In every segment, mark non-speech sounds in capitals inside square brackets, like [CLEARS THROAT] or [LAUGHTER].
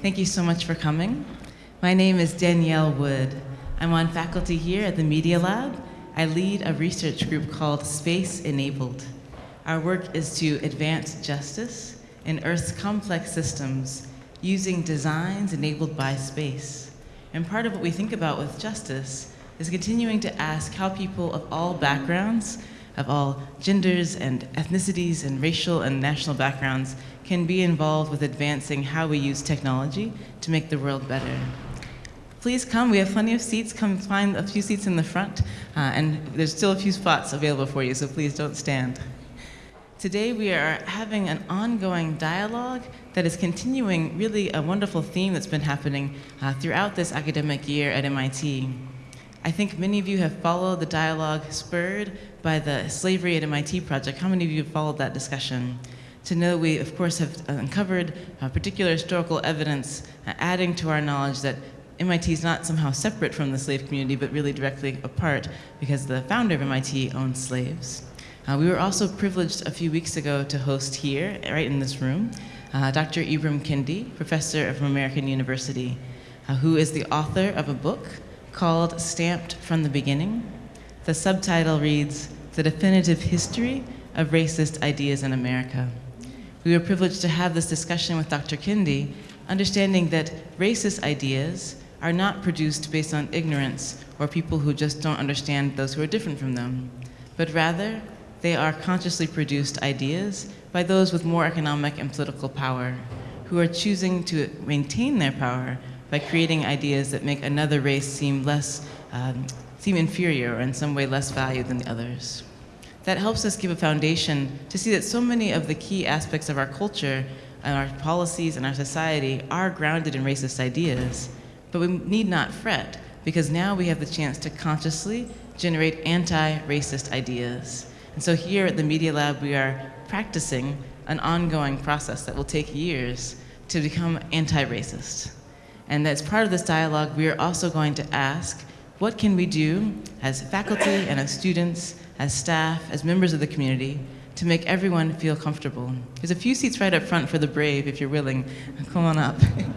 Thank you so much for coming. My name is Danielle Wood. I'm on faculty here at the Media Lab. I lead a research group called Space Enabled. Our work is to advance justice in Earth's complex systems using designs enabled by space. And part of what we think about with justice is continuing to ask how people of all backgrounds, of all genders and ethnicities and racial and national backgrounds can be involved with advancing how we use technology to make the world better. Please come, we have plenty of seats. Come find a few seats in the front, uh, and there's still a few spots available for you, so please don't stand. Today we are having an ongoing dialogue that is continuing really a wonderful theme that's been happening uh, throughout this academic year at MIT. I think many of you have followed the dialogue spurred by the Slavery at MIT project. How many of you have followed that discussion? To know we, of course, have uncovered uh, particular historical evidence uh, adding to our knowledge that MIT is not somehow separate from the slave community, but really directly apart because the founder of MIT owned slaves. Uh, we were also privileged a few weeks ago to host here, right in this room, uh, Dr. Ibram Kendi, professor of American University, uh, who is the author of a book called Stamped from the Beginning. The subtitle reads, The Definitive History of Racist Ideas in America. We were privileged to have this discussion with Dr. Kendi, understanding that racist ideas are not produced based on ignorance or people who just don't understand those who are different from them, but rather they are consciously produced ideas by those with more economic and political power who are choosing to maintain their power by creating ideas that make another race seem less, um, seem inferior or in some way less valued than the others. That helps us give a foundation to see that so many of the key aspects of our culture and our policies and our society are grounded in racist ideas, but we need not fret, because now we have the chance to consciously generate anti-racist ideas. And so here at the Media Lab, we are practicing an ongoing process that will take years to become anti-racist. And as part of this dialogue, we are also going to ask, what can we do as faculty and as students, as staff, as members of the community, to make everyone feel comfortable? There's a few seats right up front for the brave, if you're willing. [LAUGHS] Come on up.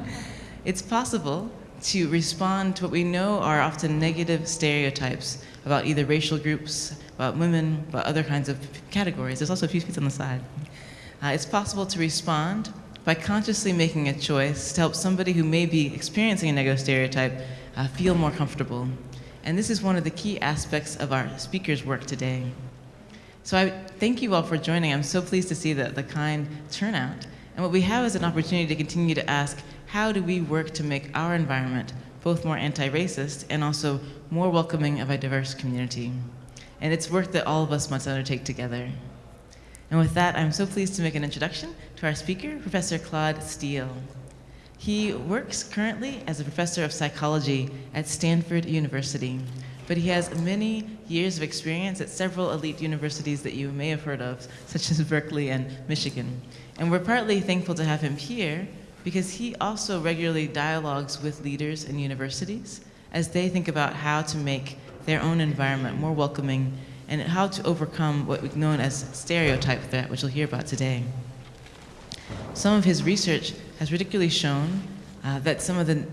[LAUGHS] it's possible to respond to what we know are often negative stereotypes about either racial groups, about women, about other kinds of categories. There's also a few seats on the side. Uh, it's possible to respond by consciously making a choice to help somebody who may be experiencing a negative stereotype uh, feel more comfortable. And this is one of the key aspects of our speaker's work today. So I thank you all for joining. I'm so pleased to see the, the kind turnout. And what we have is an opportunity to continue to ask, how do we work to make our environment both more anti-racist and also more welcoming of a diverse community? And it's work that all of us must undertake together. And with that, I'm so pleased to make an introduction to our speaker, Professor Claude Steele. He works currently as a professor of psychology at Stanford University, but he has many years of experience at several elite universities that you may have heard of, such as Berkeley and Michigan. And we're partly thankful to have him here because he also regularly dialogues with leaders in universities as they think about how to make their own environment more welcoming and how to overcome what we've known as stereotype threat, which we'll hear about today. Some of his research has particularly shown uh, that some of the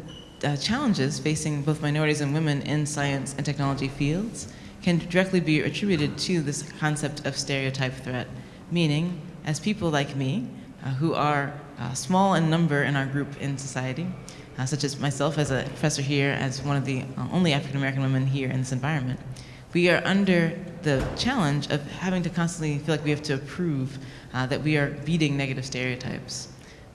uh, challenges facing both minorities and women in science and technology fields can directly be attributed to this concept of stereotype threat, meaning as people like me, uh, who are uh, small in number in our group in society, uh, such as myself as a professor here, as one of the uh, only African American women here in this environment, we are under the challenge of having to constantly feel like we have to prove uh, that we are beating negative stereotypes.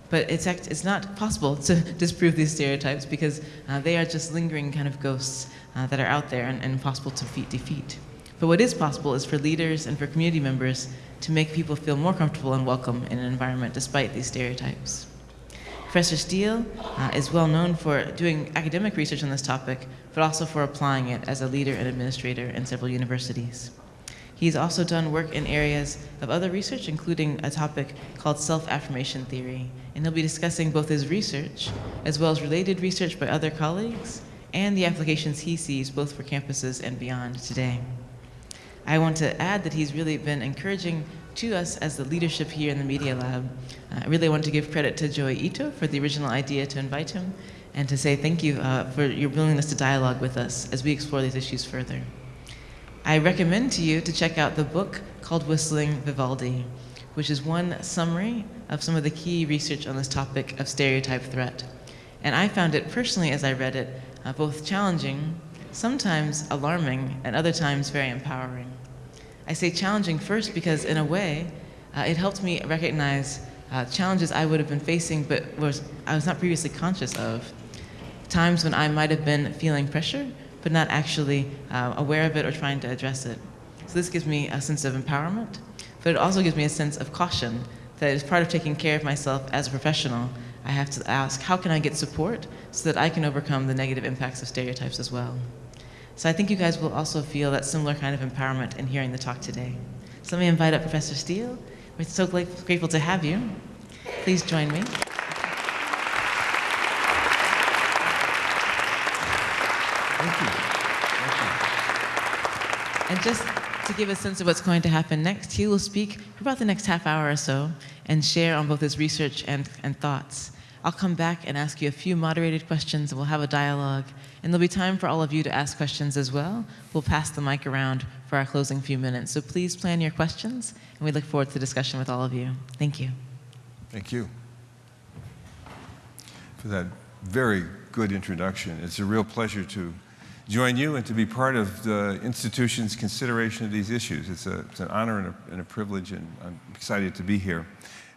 But it's, it's not possible to [LAUGHS] disprove these stereotypes because uh, they are just lingering kind of ghosts uh, that are out there and, and impossible to defeat, defeat. But what is possible is for leaders and for community members to make people feel more comfortable and welcome in an environment despite these stereotypes. Professor Steele uh, is well known for doing academic research on this topic, but also for applying it as a leader and administrator in several universities. He's also done work in areas of other research, including a topic called self-affirmation theory. And he'll be discussing both his research, as well as related research by other colleagues, and the applications he sees both for campuses and beyond today. I want to add that he's really been encouraging to us as the leadership here in the Media Lab. Uh, I really want to give credit to Joi Ito for the original idea to invite him and to say thank you uh, for your willingness to dialogue with us as we explore these issues further. I recommend to you to check out the book called Whistling Vivaldi, which is one summary of some of the key research on this topic of stereotype threat. And I found it personally, as I read it, uh, both challenging, sometimes alarming, and other times very empowering. I say challenging first because, in a way, uh, it helped me recognize uh, challenges I would have been facing but was, I was not previously conscious of. Times when I might have been feeling pressure, but not actually uh, aware of it or trying to address it. So this gives me a sense of empowerment, but it also gives me a sense of caution that as part of taking care of myself as a professional, I have to ask, how can I get support so that I can overcome the negative impacts of stereotypes as well? So I think you guys will also feel that similar kind of empowerment in hearing the talk today. So let me invite up Professor Steele. We're so grateful to have you. Please join me. Thank you. Thank you. And just to give a sense of what's going to happen next, he will speak for about the next half hour or so and share on both his research and, and thoughts. I'll come back and ask you a few moderated questions and we'll have a dialogue. And there'll be time for all of you to ask questions as well. We'll pass the mic around for our closing few minutes. So please plan your questions and we look forward to the discussion with all of you. Thank you. Thank you for that very good introduction. It's a real pleasure to join you and to be part of the institution's consideration of these issues. It's, a, it's an honor and a, and a, privilege, and I'm excited to be here.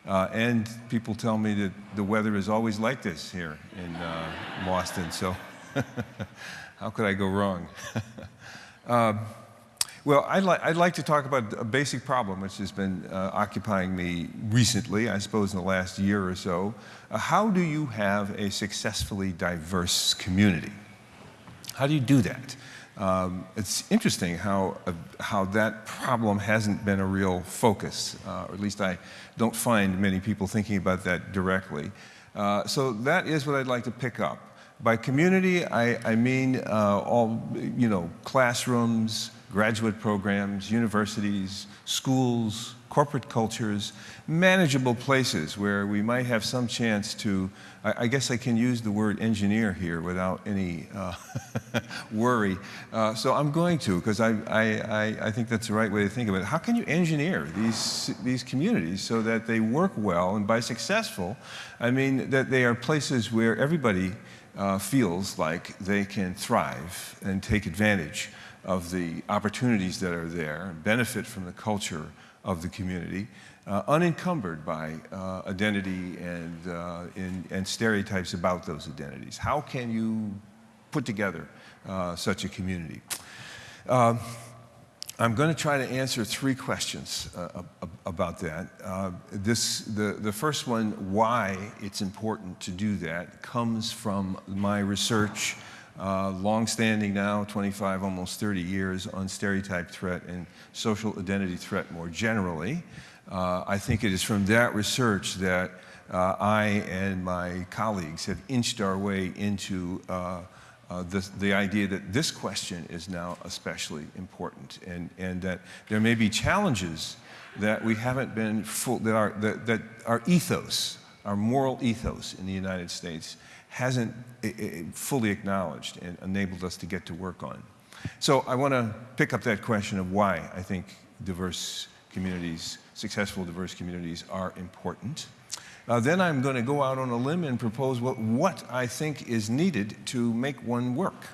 Uh, and people tell me that the weather is always like this here in uh, Boston, so [LAUGHS] how could I go wrong? uh, [LAUGHS] well, I'd, li I'd, like to talk about a basic problem which has been uh, occupying me recently, I suppose in the last year or so. Uh, how do you have a successfully diverse community? How do you do that? Um, it's interesting how, uh, how that problem hasn't been a real focus, uh, or at least I don't find many people thinking about that directly. Uh, so that is what I'd like to pick up. By community, I, I mean uh, all, you know, classrooms, graduate programs, universities, schools, corporate cultures, manageable places where we might have some chance to, I, I guess I can use the word engineer here without any uh, [LAUGHS] worry. Uh, so I'm going to, because I, I, I think that's the right way to think of it. How can you engineer these, these communities so that they work well, and by successful, I mean that they are places where everybody uh, feels like they can thrive and take advantage of the opportunities that are there, and benefit from the culture of the community, uh, unencumbered by uh, identity and, uh, in, and stereotypes about those identities. How can you put together uh, such a community? Um, I'm going to try to answer three questions uh, about that. Uh, this, the, the first one, why it's important to do that, comes from my research long-standing now, 25, almost 30 years, on stereotype threat and social identity threat more generally. Uh, I think it is from that research that uh, I and my colleagues have inched our way into uh, uh, the, the idea that this question is now especially important and, and that there may be challenges that we haven't been full, that our, that, that our ethos, our moral ethos in the United States hasn't fully acknowledged and enabled us to get to work on. So I want to pick up that question of why I think diverse communities, successful diverse communities are important. Uh, then I'm going to go out on a limb and propose what, what I think is needed to make one work.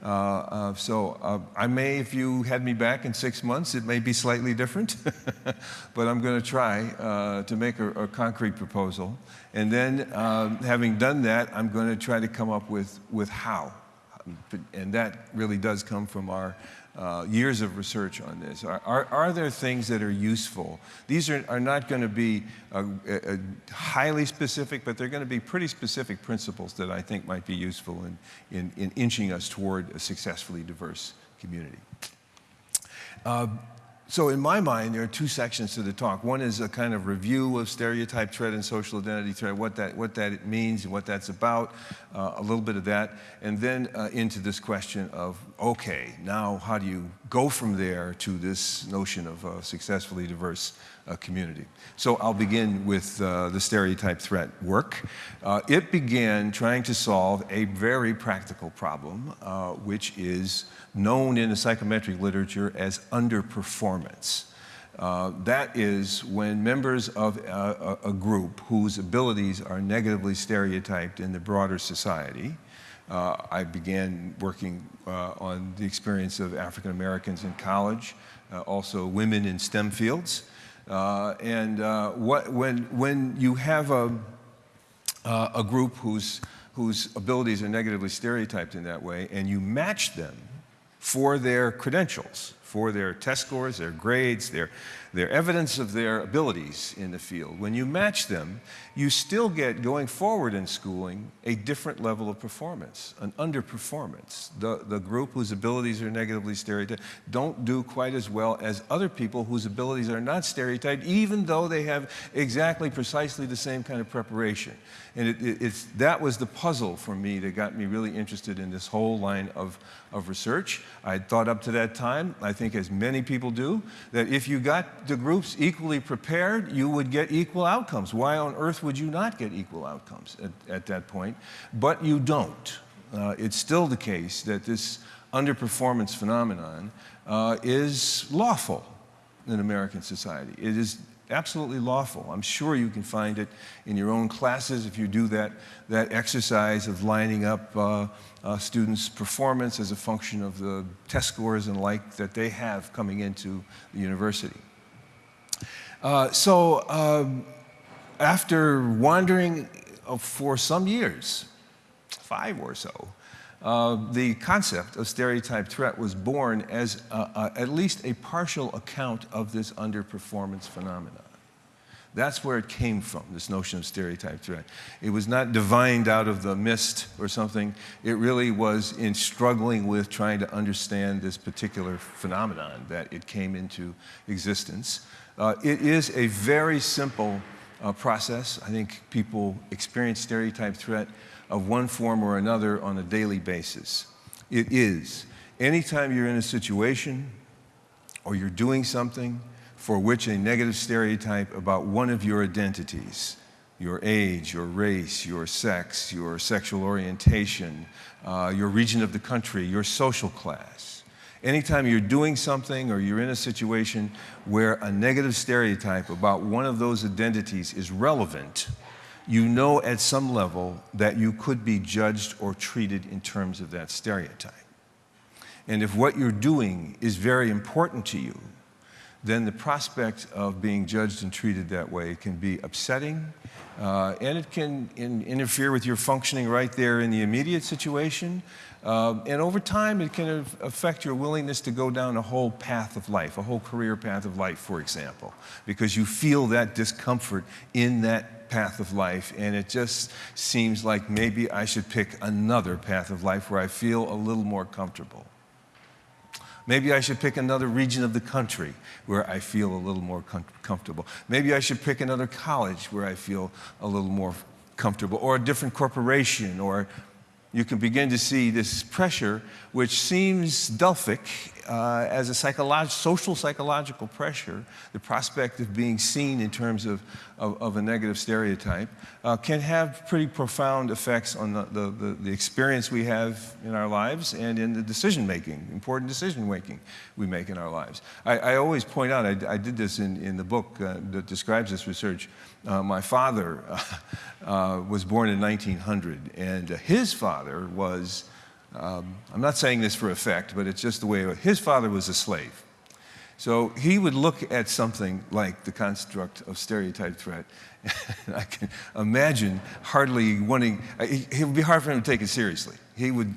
Uh, uh, so uh, I may, if you had me back in six months, it may be slightly different, [LAUGHS] but I'm going to try uh, to make a, a, concrete proposal. And then, um, having done that, I'm going to try to come up with, with how. And that really does come from our uh, years of research on this. Are, are, are, there things that are useful? These are, are not going to be a, a highly specific, but they're going to be pretty specific principles that I think might be useful in, in, in inching us toward a successfully diverse community. Uh, so in my mind, there are two sections to the talk. One is a kind of review of stereotype threat and social identity threat, what that, what that means and what that's about, uh, a little bit of that, and then uh, into this question of, okay, now how do you go from there to this notion of a successfully diverse uh, community? So I'll begin with uh, the stereotype threat work. Uh, it began trying to solve a very practical problem, uh, which is known in the psychometric literature as underperformance. Uh, that is when members of a, a, group whose abilities are negatively stereotyped in the broader society, uh, I began working uh, on the experience of African Americans in college, uh, also women in STEM fields. Uh, and uh, what, when, when you have a, a group whose, whose abilities are negatively stereotyped in that way, and you match them for their credentials, for their test scores, their grades, their, their evidence of their abilities in the field. When you match them, you still get, going forward in schooling, a different level of performance, an underperformance. The, the group whose abilities are negatively stereotyped don't do quite as well as other people whose abilities are not stereotyped, even though they have exactly, precisely the same kind of preparation. And it, it, it's, that was the puzzle for me that got me really interested in this whole line of, of research. I thought up to that time, I think as many people do, that if you got the groups equally prepared, you would get equal outcomes. Why on earth would you not get equal outcomes at, at that point? But you don't. Uh, it's still the case that this underperformance phenomenon uh, is lawful in American society. It is absolutely lawful. I'm sure you can find it in your own classes if you do that, that exercise of lining up uh, uh, students' performance as a function of the test scores and like that they have coming into the university. Uh, so um, after wandering uh, for some years, five or so, uh, the concept of stereotype threat was born as at least a partial account of this underperformance phenomenon. That's where it came from, this notion of stereotype threat. It was not divined out of the mist or something. It really was in struggling with trying to understand this particular phenomenon that it came into existence. Uh, it is a very simple uh, process. I think people experience stereotype threat of one form or another on a daily basis. It is. Anytime you're in a situation or you're doing something for which a negative stereotype about one of your identities, your age, your race, your sex, your sexual orientation, uh, your region of the country, your social class. Anytime you're doing something or you're in a situation where a negative stereotype about one of those identities is relevant, you know at some level that you could be judged or treated in terms of that stereotype. And if what you're doing is very important to you, then the prospect of being judged and treated that way can be upsetting, uh, and it can in, interfere with your functioning right there in the immediate situation. Uh, and over time, it can affect your willingness to go down a whole path of life, a whole career path of life, for example, because you feel that discomfort in that path of life, and it just seems like maybe I should pick another path of life where I feel a little more comfortable. Maybe I should pick another region of the country where I feel a little more com comfortable. Maybe I should pick another college where I feel a little more comfortable, or a different corporation, or you can begin to see this pressure, which seems Delphic uh, as a psycholog social psychological pressure, the prospect of being seen in terms of, of, of a negative stereotype, uh, can have pretty profound effects on the, the, the, the, experience we have in our lives and in the decision making, important decision making we make in our lives. I, I always point out, I, I, did this in, in the book uh, that describes this research, uh, my father [LAUGHS] uh, was born in 1900, and his father was, um, I'm not saying this for effect, but it's just the way, his father was a slave. So he would look at something like the construct of stereotype threat. [LAUGHS] I can imagine hardly wanting, it would be hard for him to take it seriously. He would,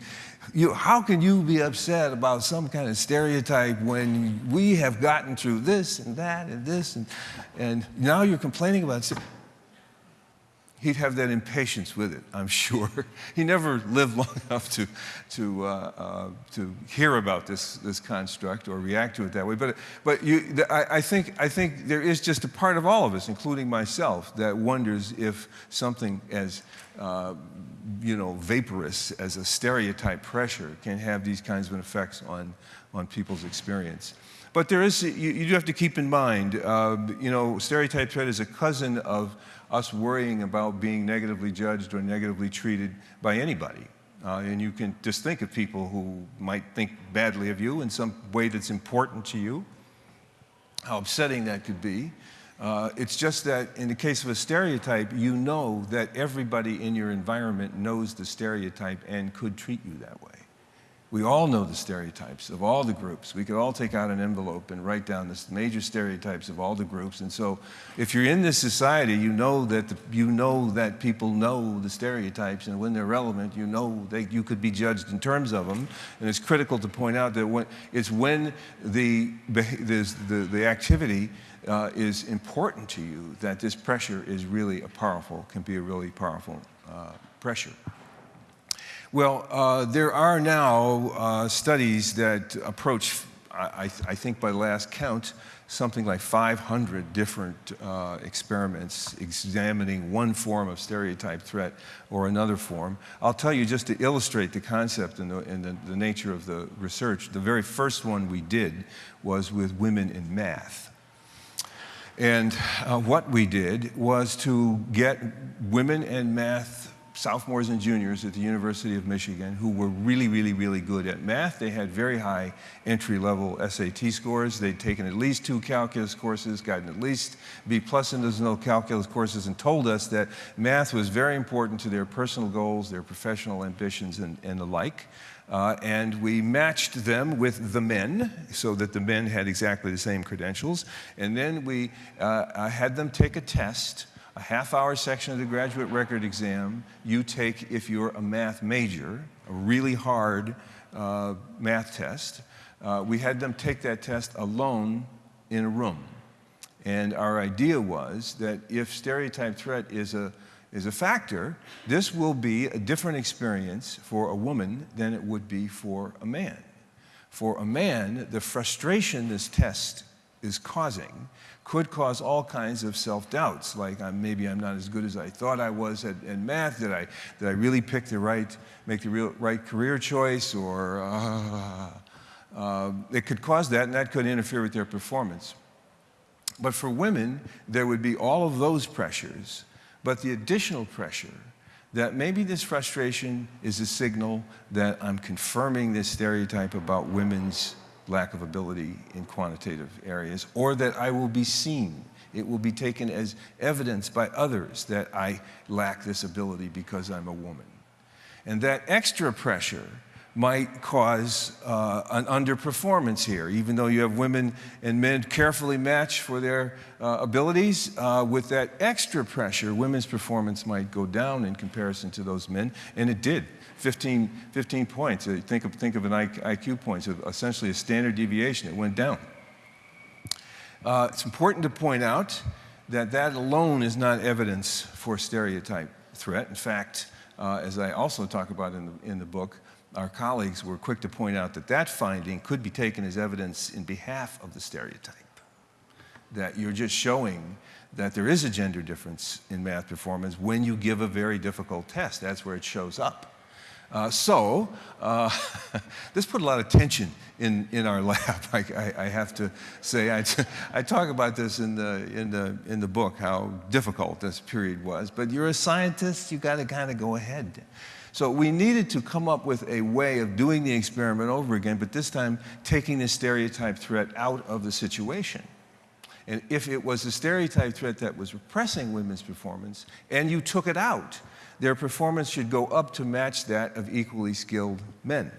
you, how can you be upset about some kind of stereotype when we have gotten through this and that and this and, and now you're complaining about he'd have that impatience with it, I'm sure. [LAUGHS] he never lived long [LAUGHS] enough to, to, uh, uh, to hear about this, this construct or react to it that way. But, but you, I, I, think, I think there is just a part of all of us, including myself, that wonders if something as uh, you know, vaporous as a stereotype pressure can have these kinds of effects on, on people's experience. But there is, you, you do have to keep in mind, uh, you know, stereotype threat is a cousin of us worrying about being negatively judged or negatively treated by anybody. Uh, and you can just think of people who might think badly of you in some way that's important to you, how upsetting that could be. Uh, it's just that in the case of a stereotype, you know that everybody in your environment knows the stereotype and could treat you that way. We all know the stereotypes of all the groups. We could all take out an envelope and write down the major stereotypes of all the groups. And so if you're in this society, you know that, the, you know that people know the stereotypes, and when they're relevant, you know that you could be judged in terms of them. And it's critical to point out that when, it's when the, the, the activity uh, is important to you that this pressure is really a powerful, can be a really powerful uh, pressure. Well, uh, there are now uh, studies that approach, I, I, think by last count, something like 500 different uh, experiments examining one form of stereotype threat or another form. I'll tell you just to illustrate the concept and the, and the, the nature of the research, the very first one we did was with women in math. And uh, what we did was to get women in math sophomores and juniors at the University of Michigan who were really, really, really good at math. They had very high entry-level SAT scores. They'd taken at least two calculus courses, gotten at least B plus in those calculus courses, and told us that math was very important to their personal goals, their professional ambitions, and, and the like. Uh, and we matched them with the men so that the men had exactly the same credentials. And then we uh, had them take a test a half hour section of the graduate record exam you take if you're a math major, a really hard uh, math test. Uh, we had them take that test alone in a room. And our idea was that if stereotype threat is a, is a factor, this will be a different experience for a woman than it would be for a man. For a man, the frustration this test is causing could cause all kinds of self-doubts, like I'm, maybe I'm not as good as I thought I was at, at, math. Did I, did I really pick the right, make the real, right career choice? Or uh, uh, [LAUGHS] it could cause that, and that could interfere with their performance. But for women, there would be all of those pressures, but the additional pressure that maybe this frustration is a signal that I'm confirming this stereotype about women's lack of ability in quantitative areas, or that I will be seen. It will be taken as evidence by others that I lack this ability because I'm a woman. And that extra pressure might cause uh, an underperformance here, even though you have women and men carefully matched for their uh, abilities. Uh, with that extra pressure, women's performance might go down in comparison to those men, and it did. 15, 15 points. Uh, think of, think of an IQ point, so essentially a standard deviation. It went down. Uh, it's important to point out that that alone is not evidence for stereotype threat. In fact, uh, as I also talk about in the, in the book, our colleagues were quick to point out that that finding could be taken as evidence in behalf of the stereotype. That you're just showing that there is a gender difference in math performance when you give a very difficult test. That's where it shows up. Uh, so uh, [LAUGHS] this put a lot of tension in, in our [LAUGHS] lab, I, I, I have to say. I, [LAUGHS] I talk about this in the, in, the, in the book, how difficult this period was. But you're a scientist, you got to kind of go ahead. So we needed to come up with a way of doing the experiment over again, but this time taking the stereotype threat out of the situation. And if it was a stereotype threat that was repressing women's performance, and you took it out, their performance should go up to match that of equally skilled men.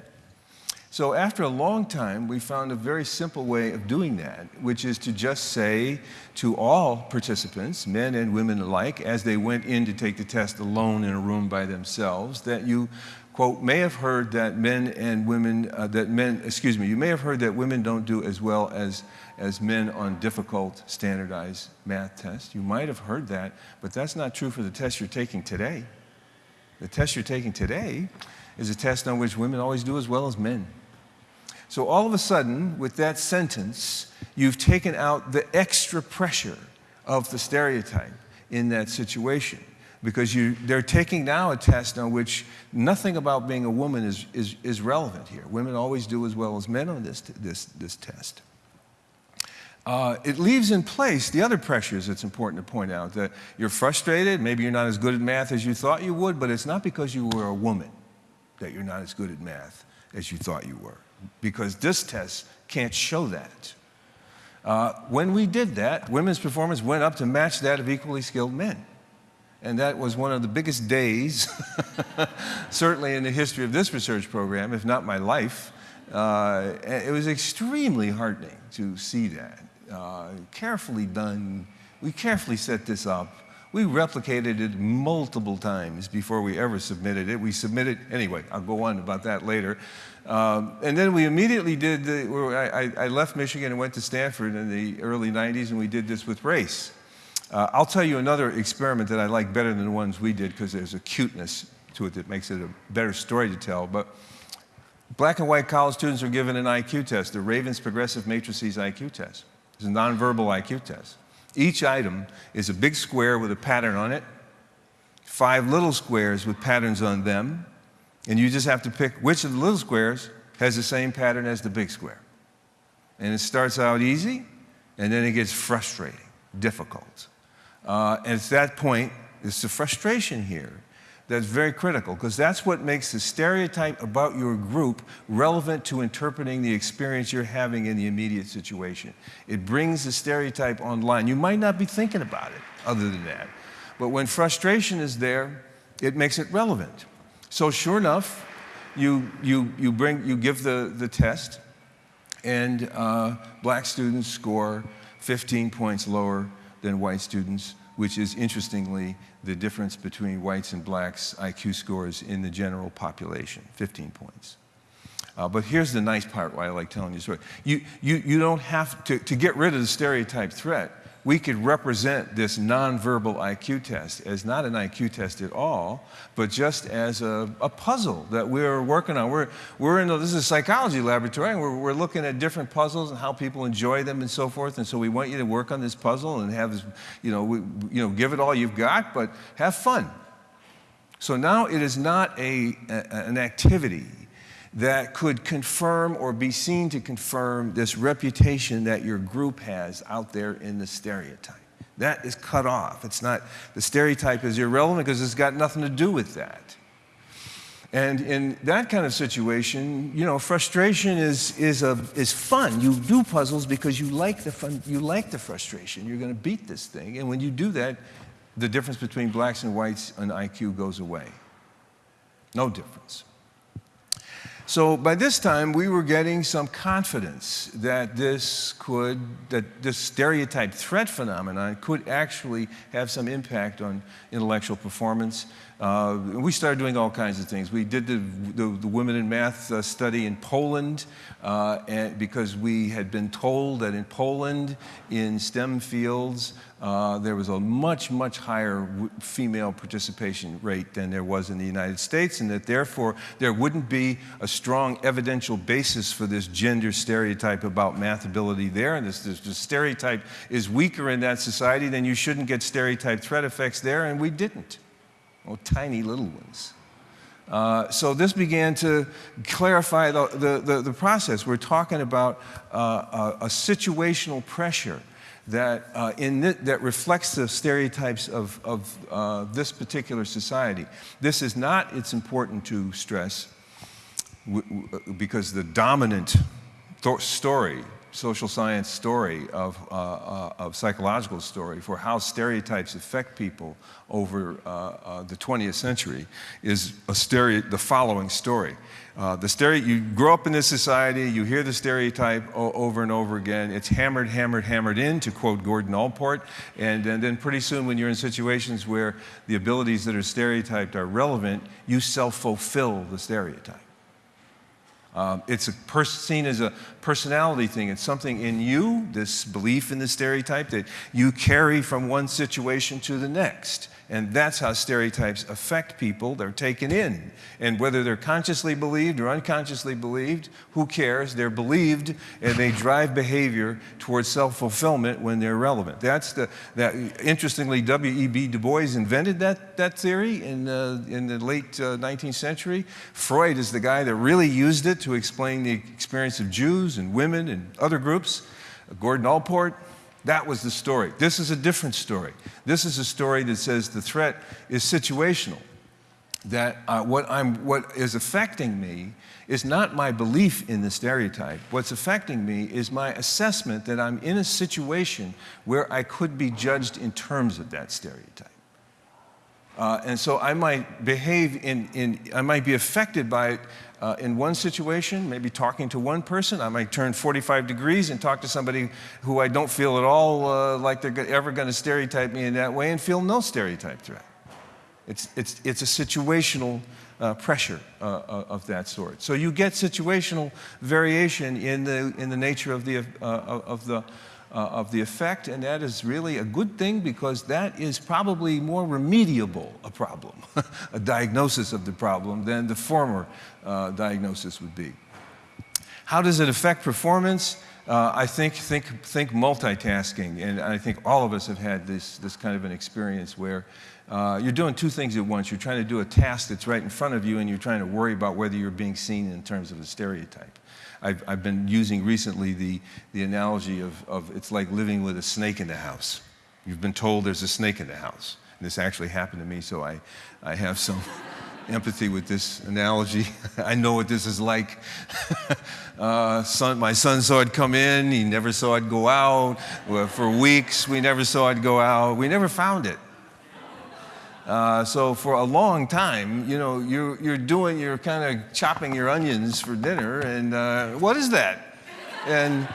So after a long time, we found a very simple way of doing that, which is to just say to all participants, men and women alike, as they went in to take the test alone in a room by themselves, that you, quote, may have heard that men and women, uh, that men, excuse me, you may have heard that women don't do as well as, as men on difficult standardized math tests. You might have heard that, but that's not true for the test you're taking today. The test you're taking today is a test on which women always do as well as men. So all of a sudden, with that sentence, you've taken out the extra pressure of the stereotype in that situation. Because you, they're taking now a test on which nothing about being a woman is, is, is relevant here. Women always do as well as men on this, this, this test. Uh, it leaves in place the other pressures it's important to point out that you're frustrated, maybe you're not as good at math as you thought you would, but it's not because you were a woman that you're not as good at math as you thought you were because this test can't show that. Uh, when we did that, women's performance went up to match that of equally skilled men. And that was one of the biggest days, [LAUGHS] certainly in the history of this research program, if not my life. Uh, it was extremely heartening to see that. Uh, carefully done. We carefully set this up. We replicated it multiple times before we ever submitted it. We submitted, anyway, I'll go on about that later. Um, and then we immediately did, the, I, I, left Michigan and went to Stanford in the early 90s and we did this with race. Uh, I'll tell you another experiment that I like better than the ones we did because there's a cuteness to it that makes it a better story to tell. But black and white college students are given an IQ test, the Raven's Progressive Matrices IQ test. It's a nonverbal IQ test. Each item is a big square with a pattern on it, five little squares with patterns on them, and you just have to pick which of the little squares has the same pattern as the big square. And it starts out easy, and then it gets frustrating, difficult. Uh, and at that point, it's the frustration here that's very critical, because that's what makes the stereotype about your group relevant to interpreting the experience you're having in the immediate situation. It brings the stereotype online. You might not be thinking about it other than that. But when frustration is there, it makes it relevant. So sure enough, you, you, you, bring, you give the, the test, and uh, black students score 15 points lower than white students, which is interestingly the difference between whites and blacks' IQ scores in the general population, 15 points. Uh, but here's the nice part why I like telling you the story. You, you, you don't have to, to get rid of the stereotype threat we could represent this nonverbal IQ test as not an IQ test at all, but just as a, a puzzle that we're working on. We're, we're in a, this is a psychology laboratory, and we're, we're looking at different puzzles and how people enjoy them and so forth. And so we want you to work on this puzzle and have this, you know, we, you know, give it all you've got, but have fun. So now it is not a, a an activity that could confirm or be seen to confirm this reputation that your group has out there in the stereotype. That is cut off. It's not, the stereotype is irrelevant because it's got nothing to do with that. And in that kind of situation, you know, frustration is, is, a, is fun. You do puzzles because you like, the fun, you like the frustration. You're going to beat this thing. And when you do that, the difference between blacks and whites on IQ goes away. No difference. So by this time, we were getting some confidence that this could, that this stereotype threat phenomenon could actually have some impact on intellectual performance. Uh, we started doing all kinds of things. We did the, the, the Women in Math uh, study in Poland uh, because we had been told that in Poland, in STEM fields, uh, there was a much, much higher female participation rate than there was in the United States, and that therefore there wouldn't be a strong evidential basis for this gender stereotype about math ability there. And this, this, this stereotype is weaker in that society, then you shouldn't get stereotype threat effects there, and we didn't oh, tiny little ones. Uh, so this began to clarify the, the, the, the process. We're talking about uh, a, a, situational pressure that, uh, in th that reflects the stereotypes of, of uh, this particular society. This is not, it's important to stress, because the dominant story social science story, of, uh, uh, of psychological story for how stereotypes affect people over uh, uh the 20th century is a the following story. Uh, the stereo, you grow up in this society, you hear the stereotype over and over again. It's hammered, hammered, hammered in, to quote Gordon Allport. And, and then pretty soon, when you're in situations where the abilities that are stereotyped are relevant, you self fulfill the stereotype. Um, it's seen as a personality thing. It's something in you, this belief in the stereotype, that you carry from one situation to the next. And that's how stereotypes affect people. They're taken in. And whether they're consciously believed or unconsciously believed, who cares? They're believed and they drive behavior towards self fulfillment when they're relevant. That's the, that, interestingly, W.E.B. Du Bois invented that, that theory in, uh, in the late uh, 19th century. Freud is the guy that really used it to explain the experience of Jews and women and other groups. Gordon Allport, that was the story. This is a different story. This is a story that says the threat is situational. That uh, what, I'm, what is affecting me is not my belief in the stereotype. What's affecting me is my assessment that I'm in a situation where I could be judged in terms of that stereotype. Uh, and so I might behave in, in, I might be affected by it uh, in one situation, maybe talking to one person. I might turn 45 degrees and talk to somebody who I don't feel at all uh, like they're ever going to stereotype me in that way and feel no stereotype threat. It's, it's, it's a situational uh, pressure uh, uh, of that sort. So you get situational variation in the, in the nature of the, uh, of the of the effect, and that is really a good thing because that is probably more remediable a problem, [LAUGHS] a diagnosis of the problem, than the former uh, diagnosis would be. How does it affect performance? Uh, I think, think, think multitasking, and I think all of us have had this, this kind of an experience where uh, you're doing two things at once. You're trying to do a task that's right in front of you, and you're trying to worry about whether you're being seen in terms of a stereotype. I've, I've been using recently the, the analogy of, of it's like living with a snake in the house. You've been told there's a snake in the house. And this actually happened to me, so I, I have some empathy with this analogy. [LAUGHS] I know what this is like. [LAUGHS] uh, son, my son saw it come in, he never saw it go out. For weeks, we never saw it go out. We never found it. Uh, so for a long time, you know, you're, you're doing, you're kind of chopping your onions for dinner, and uh, what is that? And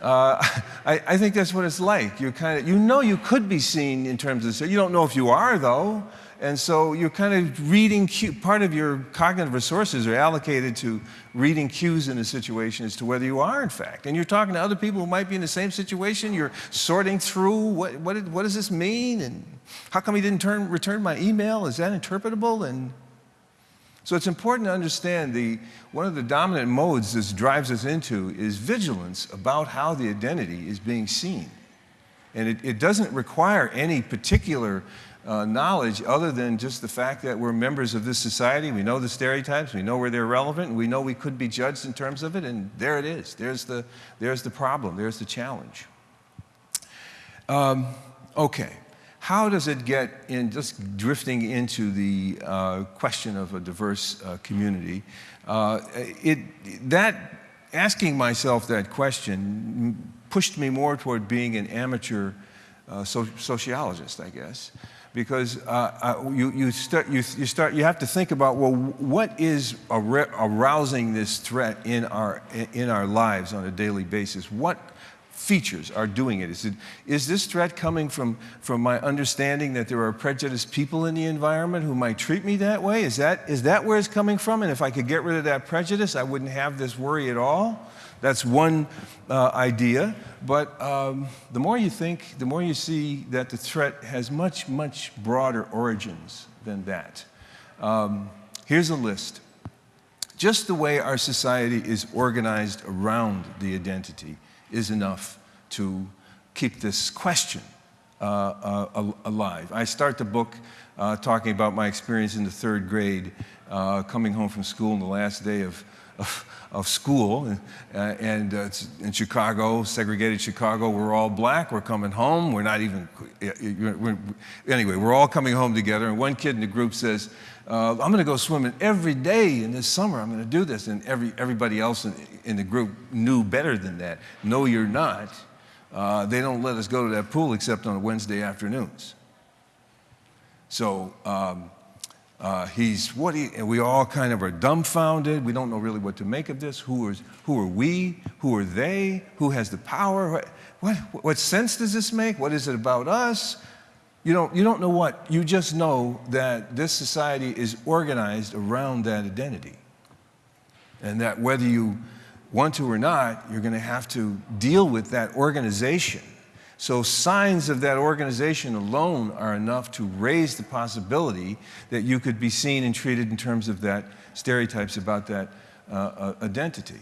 uh, [LAUGHS] I, I, think that's what it's like. You kind of, you know, you could be seen in terms of, you don't know if you are though. And so you're kind of reading, cue, part of your cognitive resources are allocated to reading cues in a situation as to whether you are, in fact. And you're talking to other people who might be in the same situation. You're sorting through what, what, what does this mean? And how come he didn't turn, return my email? Is that interpretable? And so it's important to understand the, one of the dominant modes this drives us into is vigilance about how the identity is being seen. And it, it doesn't require any particular uh, knowledge other than just the fact that we're members of this society. We know the stereotypes, we know where they're relevant, and we know we could be judged in terms of it, and there it is. There's the, there's the problem, there's the challenge. Um, okay, how does it get in, just drifting into the uh, question of a diverse uh, community, uh, it, that, asking myself that question pushed me more toward being an amateur uh, so, sociologist, I guess because uh, uh, you, you, start, you, you, start, you have to think about, well, what is arousing this threat in our, in our lives on a daily basis? What features are doing it? Is, it, is this threat coming from, from my understanding that there are prejudiced people in the environment who might treat me that way? Is that, is that where it's coming from? And if I could get rid of that prejudice, I wouldn't have this worry at all? That's one uh, idea. But um, the more you think, the more you see that the threat has much, much broader origins than that. Um, here's a list. Just the way our society is organized around the identity is enough to keep this question uh, uh, alive. I start the book uh, talking about my experience in the third grade, uh, coming home from school on the last day of of, of school. And, uh, and uh, in Chicago, segregated Chicago, we're all black. We're coming home. We're not even, we're, anyway, we're all coming home together. And one kid in the group says, uh, I'm going to go swimming every day in this summer. I'm going to do this. And every, everybody else in, in the group knew better than that. No, you're not. Uh, they don't let us go to that pool except on Wednesday afternoons. So um, uh, he's what he, and we all kind of are dumbfounded. We don't know really what to make of this. Who, is, who are we? Who are they? Who has the power? What, what, what sense does this make? What is it about us? You don't, you don't know what. You just know that this society is organized around that identity. And that whether you want to or not, you're going to have to deal with that organization so signs of that organization alone are enough to raise the possibility that you could be seen and treated in terms of that stereotypes about that uh, uh, identity.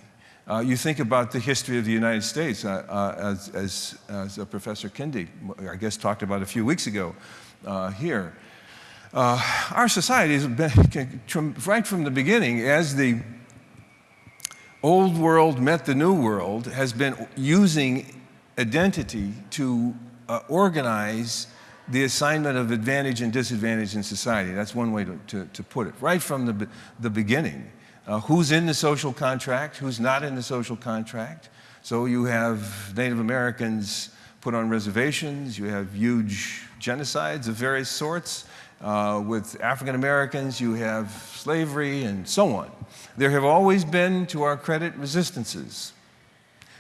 Uh, you think about the history of the United States, uh, uh, as, as, as Professor Kendi, I guess, talked about a few weeks ago uh, here. our society has been, right from the beginning, as the old world met the new world, has been using identity to uh, organize the assignment of advantage and disadvantage in society. That's one way to, to, to put it, right from the, the beginning. Uh, who's in the social contract, who's not in the social contract. So you have Native Americans put on reservations, you have huge genocides of various sorts. Uh, with African Americans, you have slavery and so on. There have always been, to our credit, resistances.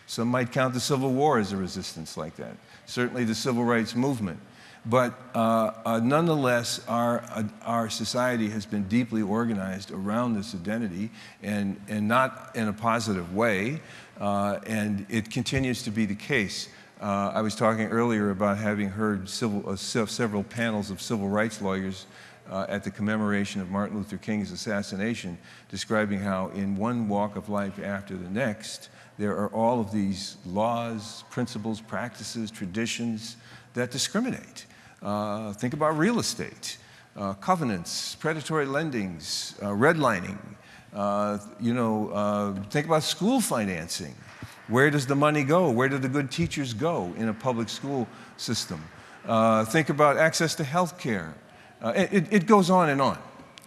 Some might count the Civil War as a resistance like that. Certainly the Civil Rights Movement. But uh, uh, nonetheless, our, uh, our society has been deeply organized around this identity and, and not in a positive way. Uh, and it continues to be the case. Uh, I was talking earlier about having heard civil, uh, several panels of civil rights lawyers at the commemoration of Martin Luther King's assassination, describing how in one walk of life after the next, there are all of these laws, principles, practices, traditions that discriminate. Uh, think about real estate, uh, covenants, predatory lendings, uh, redlining. Uh, you know, uh, think about school financing. Where does the money go? Where do the good teachers go in a public school system? Uh, think about access to health care. It, it goes on and on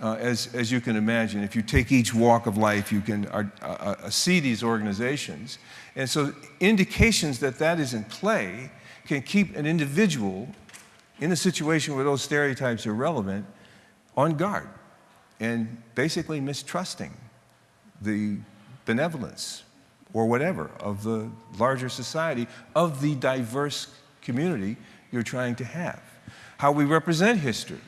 uh, as, as you can imagine. If you take each walk of life, you can uh, uh, uh, see these organizations. And so indications that that is in play can keep an individual in a situation where those stereotypes are relevant on guard and basically mistrusting the benevolence or whatever of the larger society, of the diverse community you're trying to have. How we represent history,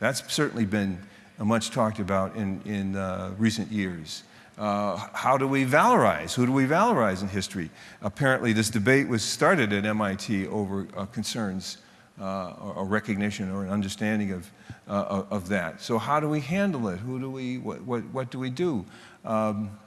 that's certainly been much talked about in, in uh, recent years. Uh, how do we valorize? Who do we valorize in history? Apparently, this debate was started at MIT over uh, concerns uh, or, or, recognition or an understanding of, uh, of that. So, how do we handle it? Who do we, what, what, what do we do? Um,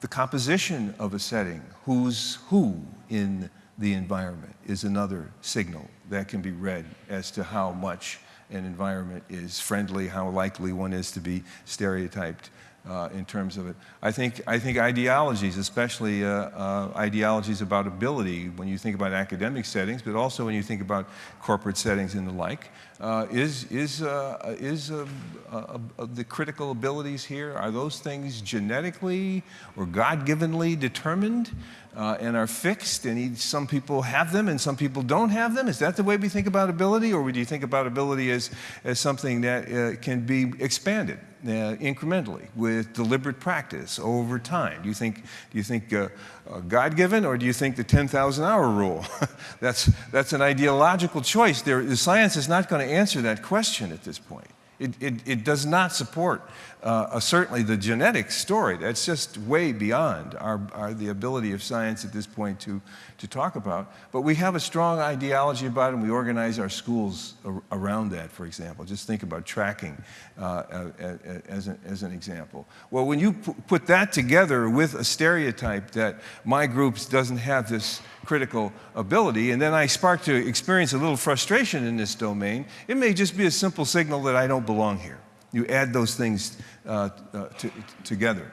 the composition of a setting, who's who in the environment, is another signal that can be read as to how much an environment is friendly, how likely one is to be stereotyped uh, in terms of it. I think, I think ideologies, especially uh, uh, ideologies about ability, when you think about academic settings, but also when you think about corporate settings and the like, uh, is, is, uh, is uh, the critical abilities here, are those things genetically or God-givenly determined? uh, and are fixed, and some people have them and some people don't have them? Is that the way we think about ability, or do you think about ability as, as something that uh, can be expanded uh, incrementally with deliberate practice over time? Do you think, do you think uh, uh, God-given, or do you think the 10,000-hour rule? [LAUGHS] that's, that's an ideological choice. There, the science is not going to answer that question at this point. It, it, it does not support uh, certainly the genetic story. That's just way beyond our, our, the ability of science at this point to, to talk about. But we have a strong ideology about it, and we organize our schools ar around that, for example. Just think about tracking uh, as, an, as an example. Well, when you put that together with a stereotype that my group doesn't have this critical ability, and then I spark to experience a little frustration in this domain, it may just be a simple signal that I don't belong here. You add those things uh, uh, to, together.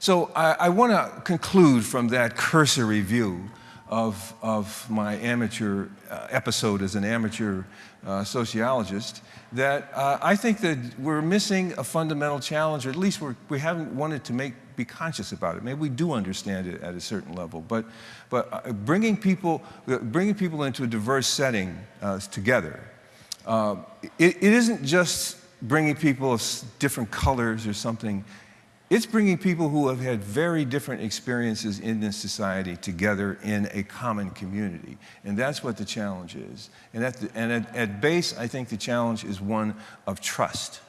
So I, I want to conclude from that cursory view of, of my amateur uh, episode as an amateur uh, sociologist that uh, I think that we're missing a fundamental challenge, or at least we're, we haven't wanted to make, be conscious about it. Maybe we do understand it at a certain level, but, but uh, bringing, people, uh, bringing people into a diverse setting uh, together, uh, it, it isn't just bringing people of different colors or something. It's bringing people who have had very different experiences in this society together in a common community. And that's what the challenge is. And at, the, and at, at base, I think the challenge is one of trust.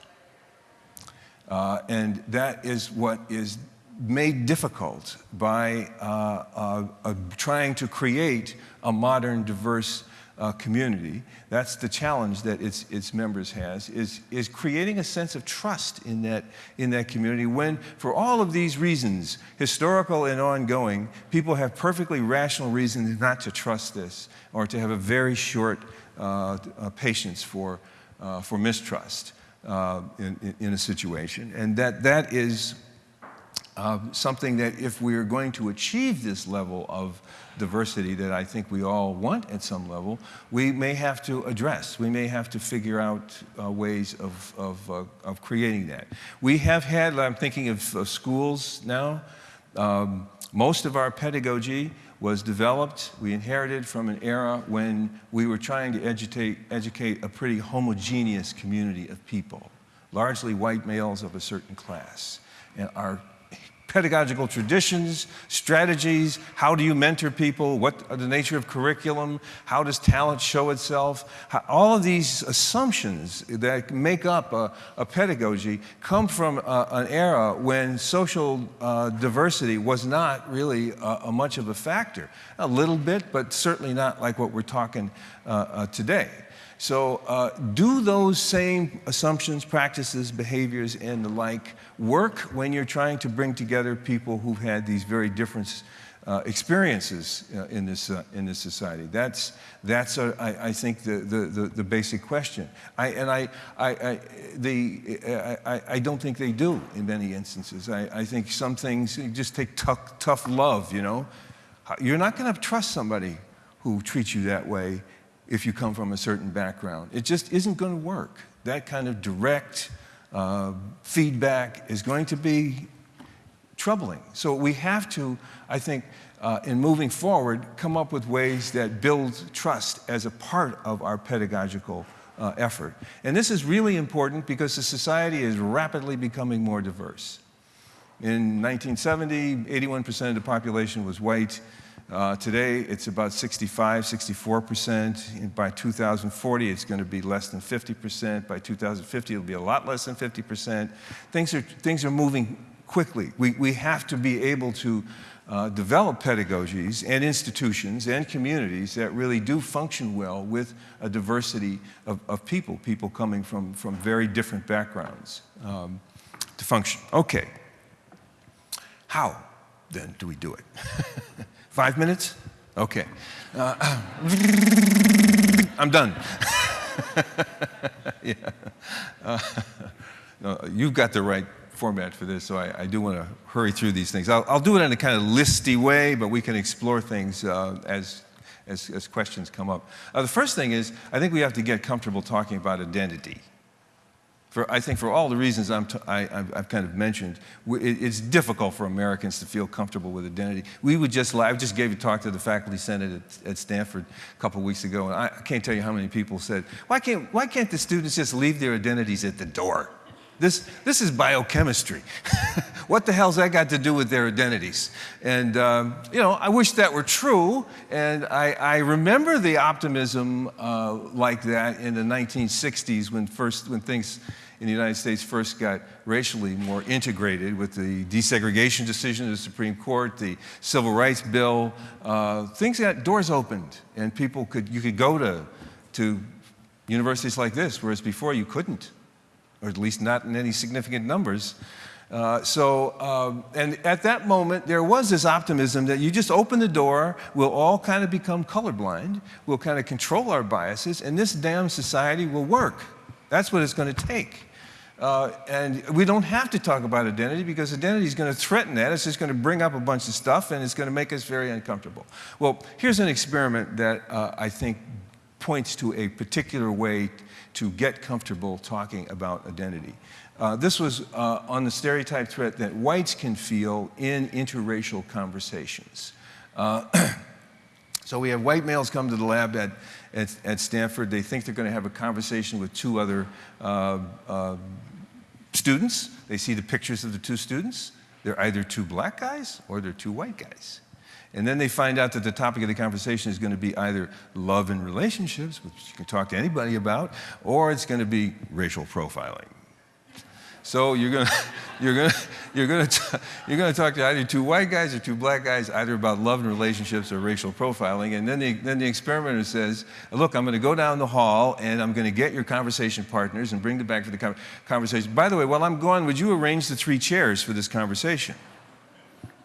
Uh, and that is what is made difficult by uh, uh, uh trying to create a modern, diverse uh, community, that's the challenge that its, its members has, is, is creating a sense of trust in that, in that community when, for all of these reasons, historical and ongoing, people have perfectly rational reasons not to trust this or to have a very short uh, patience for, for mistrust uh, in, in a situation. And that, that is uh, something that if we're going to achieve this level of diversity that I think we all want at some level, we may have to address. We may have to figure out uh, ways of, of, uh, of, creating that. We have had, I'm thinking of, of schools now, um, most of our pedagogy was developed, we inherited from an era when we were trying to educate, educate a pretty homogeneous community of people, largely white males of a certain class. And our pedagogical traditions, strategies, how do you mentor people, what are the nature of curriculum, how does talent show itself, how, all of these assumptions that make up a, a pedagogy come from a, an era when social uh, diversity was not really a, much of a factor. A little bit, but certainly not like what we're talking uh, uh, today. So uh, do those same assumptions, practices, behaviors, and the like work when you're trying to bring together people who've had these very different uh, experiences uh, in, this, uh, in this society? That's, that's a, I, I think, the, the, the, the, basic question. I, and I, I, I the, I, I don't think they do in many instances. I, I think some things just take tough, tough love, you know. You're not going to trust somebody who treats you that way if you come from a certain background. It just isn't going to work. That kind of direct uh, feedback is going to be troubling. So we have to, I think, uh, in moving forward, come up with ways that build trust as a part of our pedagogical uh, effort. And this is really important because the society is rapidly becoming more diverse. In 1970, 81% of the population was white. Uh, today, it's about 65, 64%. And by 2040, it's going to be less than 50%. By 2050, it'll be a lot less than 50%. Things are, things are moving quickly. We, we have to be able to uh, develop pedagogies and institutions and communities that really do function well with a diversity of, of people, people coming from, from very different backgrounds um, to function. Okay. How then do we do it? [LAUGHS] Five minutes? Okay. Uh, [CLEARS THROAT] I'm done. [LAUGHS] yeah. Uh, [LAUGHS] no, you've got the right format for this, so I, I do want to hurry through these things. I'll, I'll, do it in a kind of listy way, but we can explore things uh, as, as, as, questions come up. Uh, the first thing is, I think we have to get comfortable talking about identity. For, I think for all the reasons I'm t I, have kind of mentioned, it's difficult for Americans to feel comfortable with identity. We would just, I just gave a talk to the faculty senate at, at Stanford a couple weeks ago, and I, I can't tell you how many people said, why can't, why can't the students just leave their identities at the door? This, this is biochemistry. [LAUGHS] what the hell's that got to do with their identities? And, um, you know, I wish that were true. And I, I remember the optimism uh, like that in the 1960s when, first, when things in the United States first got racially more integrated with the desegregation decision of the Supreme Court, the Civil Rights Bill. Uh, things got doors opened, and people could, you could go to, to universities like this, whereas before you couldn't or at least not in any significant numbers. Uh, so, um, and at that moment, there was this optimism that you just open the door, we'll all kind of become colorblind, we'll kind of control our biases, and this damn society will work. That's what it's going to take. Uh, and we don't have to talk about identity because identity is going to threaten that. It's just going to bring up a bunch of stuff and it's going to make us very uncomfortable. Well, here's an experiment that uh, I think points to a particular way to get comfortable talking about identity. Uh, this was uh, on the stereotype threat that whites can feel in interracial conversations. Uh, [CLEARS THROAT] so we have white males come to the lab at, at, at Stanford. They think they're going to have a conversation with two other uh, uh, students. They see the pictures of the two students. They're either two black guys or they're two white guys. And then they find out that the topic of the conversation is going to be either love and relationships, which you can talk to anybody about, or it's going to be racial profiling. So you're going [LAUGHS] to, you're going to, you're going to, you're going to talk to either two white guys or two black guys, either about love and relationships or racial profiling. And then the, then the experimenter says, look, I'm going to go down the hall and I'm going to get your conversation partners and bring them back for the conversation. By the way, while I'm gone, would you arrange the three chairs for this conversation?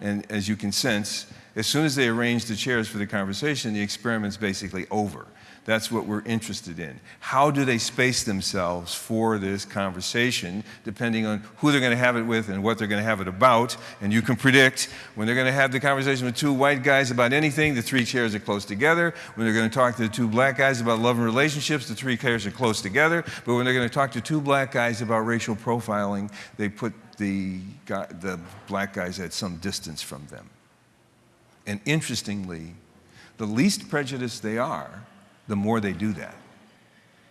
And as you can sense, as soon as they arrange the chairs for the conversation, the experiment's basically over. That's what we're interested in. How do they space themselves for this conversation, depending on who they're going to have it with and what they're going to have it about? And you can predict when they're going to have the conversation with two white guys about anything, the three chairs are close together. When they're going to talk to the two black guys about love and relationships, the three chairs are close together. But when they're going to talk to two black guys about racial profiling, they put the, the black guys at some distance from them. And interestingly, the least prejudiced they are, the more they do that.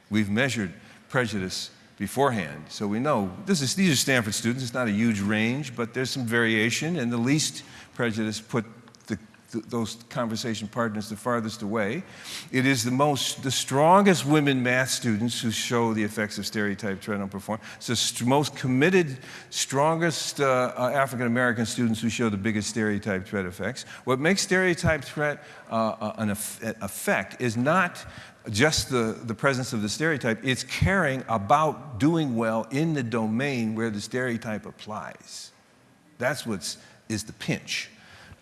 We've measured prejudice beforehand, so we know this is, these are Stanford students. It's not a huge range, but there's some variation, and the least prejudice put th those conversation partners the farthest away. It is the most, the strongest women math students who show the effects of stereotype threat on performance. It's the most committed, strongest uh, uh, African American students who show the biggest stereotype threat effects. What makes stereotype threat uh, uh an effect is not just the, the presence of the stereotype, it's caring about doing well in the domain where the stereotype applies. That's what is the pinch.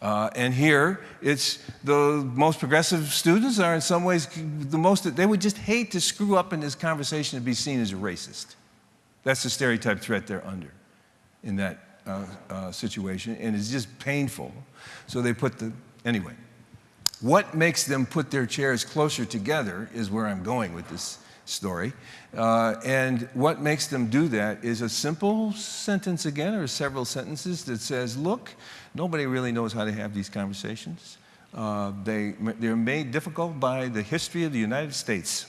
Uh, and here, it's the most progressive students are in some ways the most, they would just hate to screw up in this conversation and be seen as a racist. That's the stereotype threat they're under in that uh, uh, situation, and it's just painful. So they put the, anyway. What makes them put their chairs closer together is where I'm going with this story. Uh, and what makes them do that is a simple sentence again, or several sentences that says, look, nobody really knows how to have these conversations. Uh, they, they're made difficult by the history of the United States.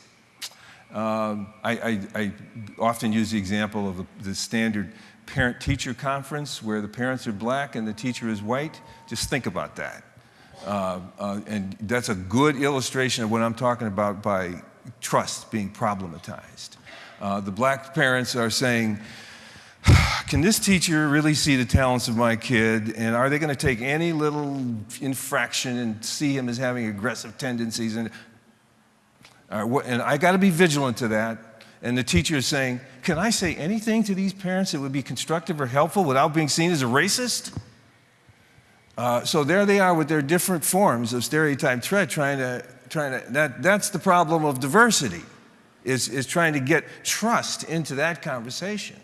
Um, I, I, I, often use the example of the, the standard parent-teacher conference where the parents are black and the teacher is white. Just think about that. Uh, uh, and that's a good illustration of what I'm talking about by trust being problematized. Uh, the black parents are saying, can this teacher really see the talents of my kid? And are they going to take any little infraction and see him as having aggressive tendencies? And, uh, and I got to be vigilant to that. And the teacher is saying, can I say anything to these parents that would be constructive or helpful without being seen as a racist? Uh, so there they are with their different forms of stereotype threat trying to trying to, that, that's the problem of diversity, is, is trying to get trust into that conversation.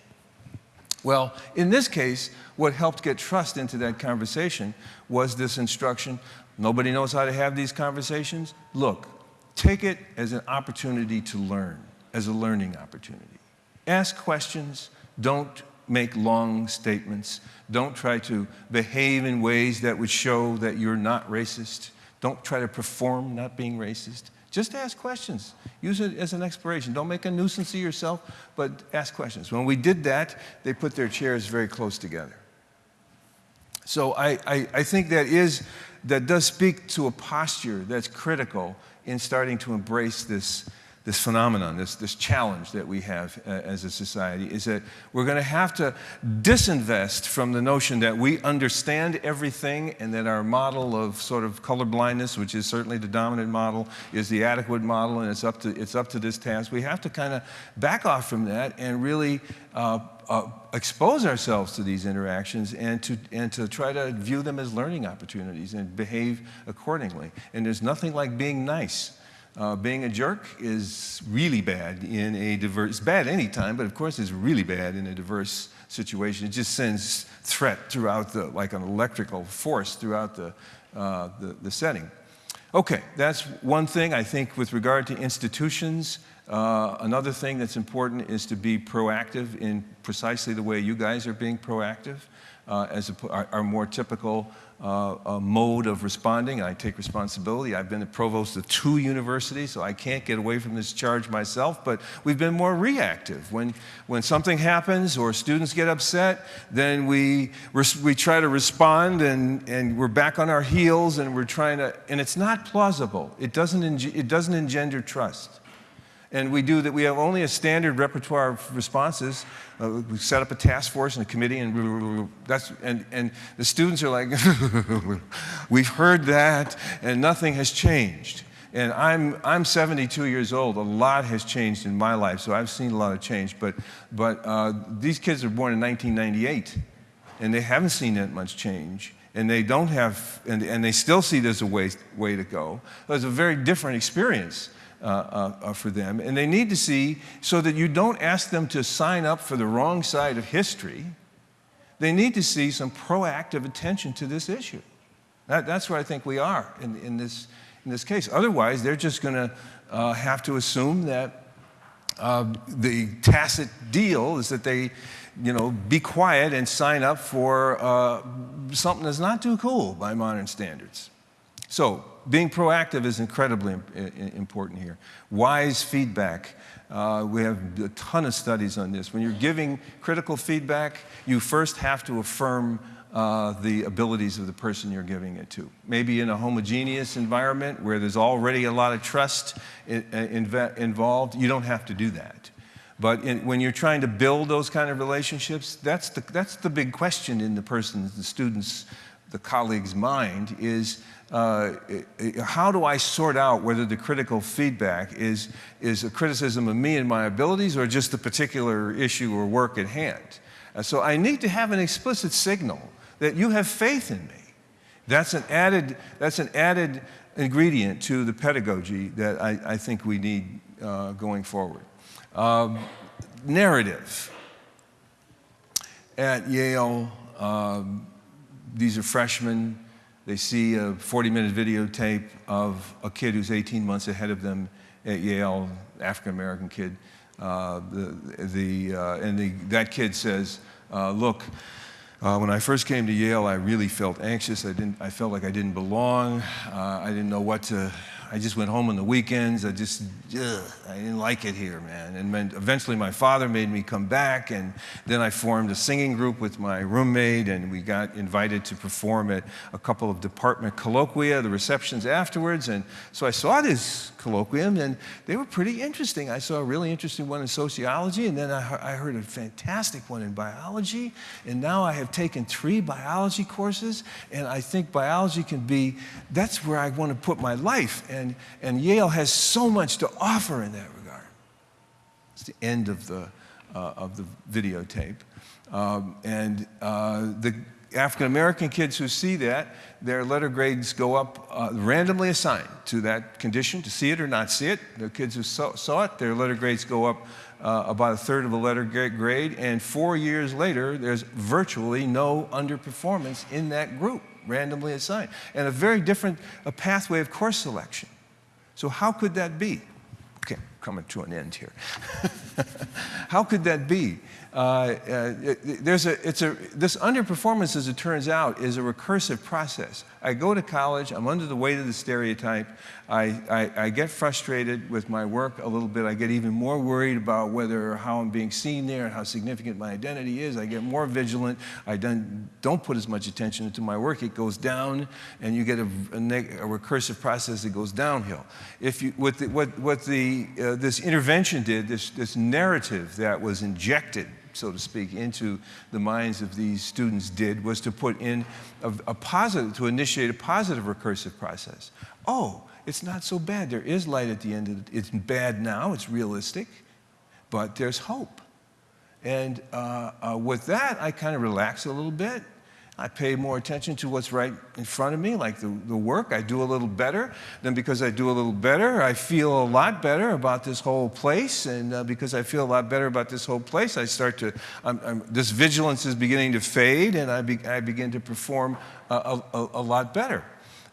Well, in this case, what helped get trust into that conversation was this instruction. Nobody knows how to have these conversations. Look, take it as an opportunity to learn, as a learning opportunity. Ask questions, don't make long statements. Don't try to behave in ways that would show that you're not racist. Don't try to perform not being racist. Just ask questions. Use it as an exploration. Don't make a nuisance of yourself, but ask questions. When we did that, they put their chairs very close together. So I, I, I think that is, that does speak to a posture that's critical in starting to embrace this this phenomenon, this, this challenge that we have uh, as a society, is that we're going to have to disinvest from the notion that we understand everything and that our model of sort of color blindness, which is certainly the dominant model, is the adequate model and it's up to, it's up to this task. We have to kind of back off from that and really uh, uh, expose ourselves to these interactions and to, and to try to view them as learning opportunities and behave accordingly. And there's nothing like being nice Uh, being a jerk is really bad in a diverse, it's bad anytime, but of course it's really bad in a diverse situation. It just sends threat throughout the, like an electrical force throughout the, uh, the, the setting. Okay, that's one thing I think with regard to institutions. Uh, another thing that's important is to be proactive in precisely the way you guys are being proactive uh, as a, our, our, more typical uh, mode of responding. I take responsibility. I've been the provost of two universities, so I can't get away from this charge myself, but we've been more reactive. When, when something happens or students get upset, then we, we try to respond and, and we're back on our heels and we're trying to, and it's not plausible. It doesn't, it doesn't engender trust. And we do that, we have only a standard repertoire of responses. Uh, we set up a task force and a committee, and that's, and, and the students are like, [LAUGHS] we've heard that, and nothing has changed. And I'm, I'm 72 years old. A lot has changed in my life, so I've seen a lot of change. But, but uh, these kids were born in 1998, and they haven't seen that much change. And they don't have, and, and they still see there's a way, way to go. It's a very different experience. Uh, uh, uh, for them. And they need to see so that you don't ask them to sign up for the wrong side of history. They need to see some proactive attention to this issue. That, that's where I think we are in, in, this, in this case. Otherwise, they're just going to uh, have to assume that uh, the tacit deal is that they, you know, be quiet and sign up for uh, something that's not too cool by modern standards. So being proactive is incredibly important here. Wise feedback. Uh, we have a ton of studies on this. When you're giving critical feedback, you first have to affirm uh, the abilities of the person you're giving it to. Maybe in a homogeneous environment where there's already a lot of trust in, in, involved, you don't have to do that. But in, when you're trying to build those kind of relationships, that's the, that's the big question in the person's, the student's, the colleague's mind is, uh, how do I sort out whether the critical feedback is, is a criticism of me and my abilities or just the particular issue or work at hand? Uh, so I need to have an explicit signal that you have faith in me. That's an added, that's an added ingredient to the pedagogy that I, I think we need uh, going forward. Um, narrative. At Yale, um, these are freshmen they see a 40-minute videotape of a kid who's 18 months ahead of them at Yale, African-American kid. Uh, the, the, uh, and the, that kid says, uh, look, uh, when I first came to Yale, I really felt anxious. I, didn't, I felt like I didn't belong. Uh, I didn't know what to, I just went home on the weekends. I just, ugh, I didn't like it here, man. And eventually my father made me come back, and then I formed a singing group with my roommate, and we got invited to perform at a couple of department colloquia, the receptions afterwards. And so I saw this colloquium, and they were pretty interesting. I saw a really interesting one in sociology, and then I, I heard a fantastic one in biology. And now I have taken three biology courses, and I think biology can be, that's where I want to put my life. And, and Yale has so much to offer in that regard. It's the end of the, uh, of the videotape. Um, and uh, the African American kids who see that, their letter grades go up uh, randomly assigned to that condition, to see it or not see it. The kids who saw, saw it, their letter grades go up uh, about a third of a letter grade, and four years later, there's virtually no underperformance in that group, randomly assigned, and a very different a pathway of course selection. So how could that be? Okay, coming to an end here. [LAUGHS] how could that be? Uh, uh, there's a, it's a, this underperformance, as it turns out, is a recursive process. I go to college, I'm under the weight of the stereotype, I, I, I, get frustrated with my work a little bit, I get even more worried about whether how I'm being seen there and how significant my identity is, I get more vigilant, I don't, don't put as much attention into my work, it goes down, and you get a, a, a recursive process that goes downhill. If you, what, the, what, what the, uh, this intervention did, this, this narrative that was injected so to speak, into the minds of these students did was to put in a, a positive, to initiate a positive recursive process. Oh, it's not so bad. There is light at the end of it. It's bad now, it's realistic, but there's hope. And uh, uh, with that, I kind of relax a little bit. I pay more attention to what's right in front of me, like the, the work. I do a little better. Then, because I do a little better, I feel a lot better about this whole place. And uh, because I feel a lot better about this whole place, I start to, I'm, I'm, this vigilance is beginning to fade, and I, be, I begin to perform a, a, a lot better.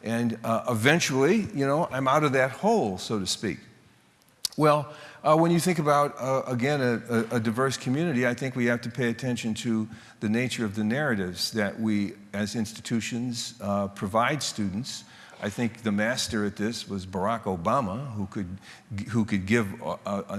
And uh, eventually, you know, I'm out of that hole, so to speak. Well, uh, when you think about, uh, again, a, a, diverse community, I think we have to pay attention to the nature of the narratives that we, as institutions, uh, provide students. I think the master at this was Barack Obama, who could, who could give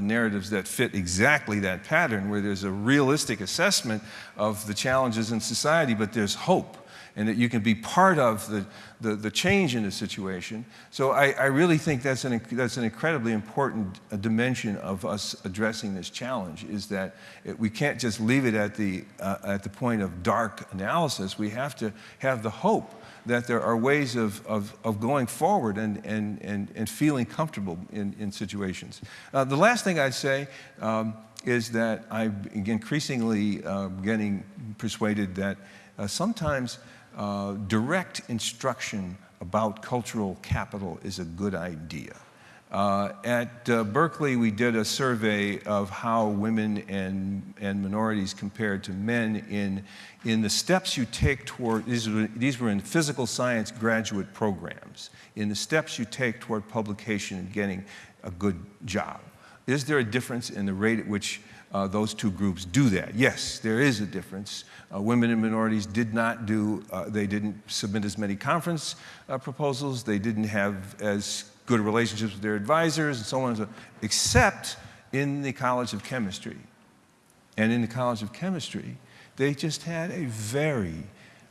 narratives that fit exactly that pattern, where there's a realistic assessment of the challenges in society, but there's hope and that you can be part of the, the, the change in the situation. So I, I, really think that's an, that's an incredibly important uh, dimension of us addressing this challenge, is that it, we can't just leave it at the, uh, at the point of dark analysis. We have to have the hope that there are ways of, of, of going forward and, and, and, and feeling comfortable in, in situations. Uh, the last thing I'd say um, is that I'm increasingly uh, getting persuaded that uh, sometimes uh, direct instruction about cultural capital is a good idea. Uh, at uh, Berkeley, we did a survey of how women and, and minorities compared to men in, in the steps you take toward, these were, these were in physical science graduate programs, in the steps you take toward publication and getting a good job. Is there a difference in the rate at which uh, those two groups do that. Yes, there is a difference. Uh, women and minorities did not do, uh, they didn't submit as many conference uh, proposals, they didn't have as good relationships with their advisors and so on, and so, except in the College of Chemistry. And in the College of Chemistry, they just had a very,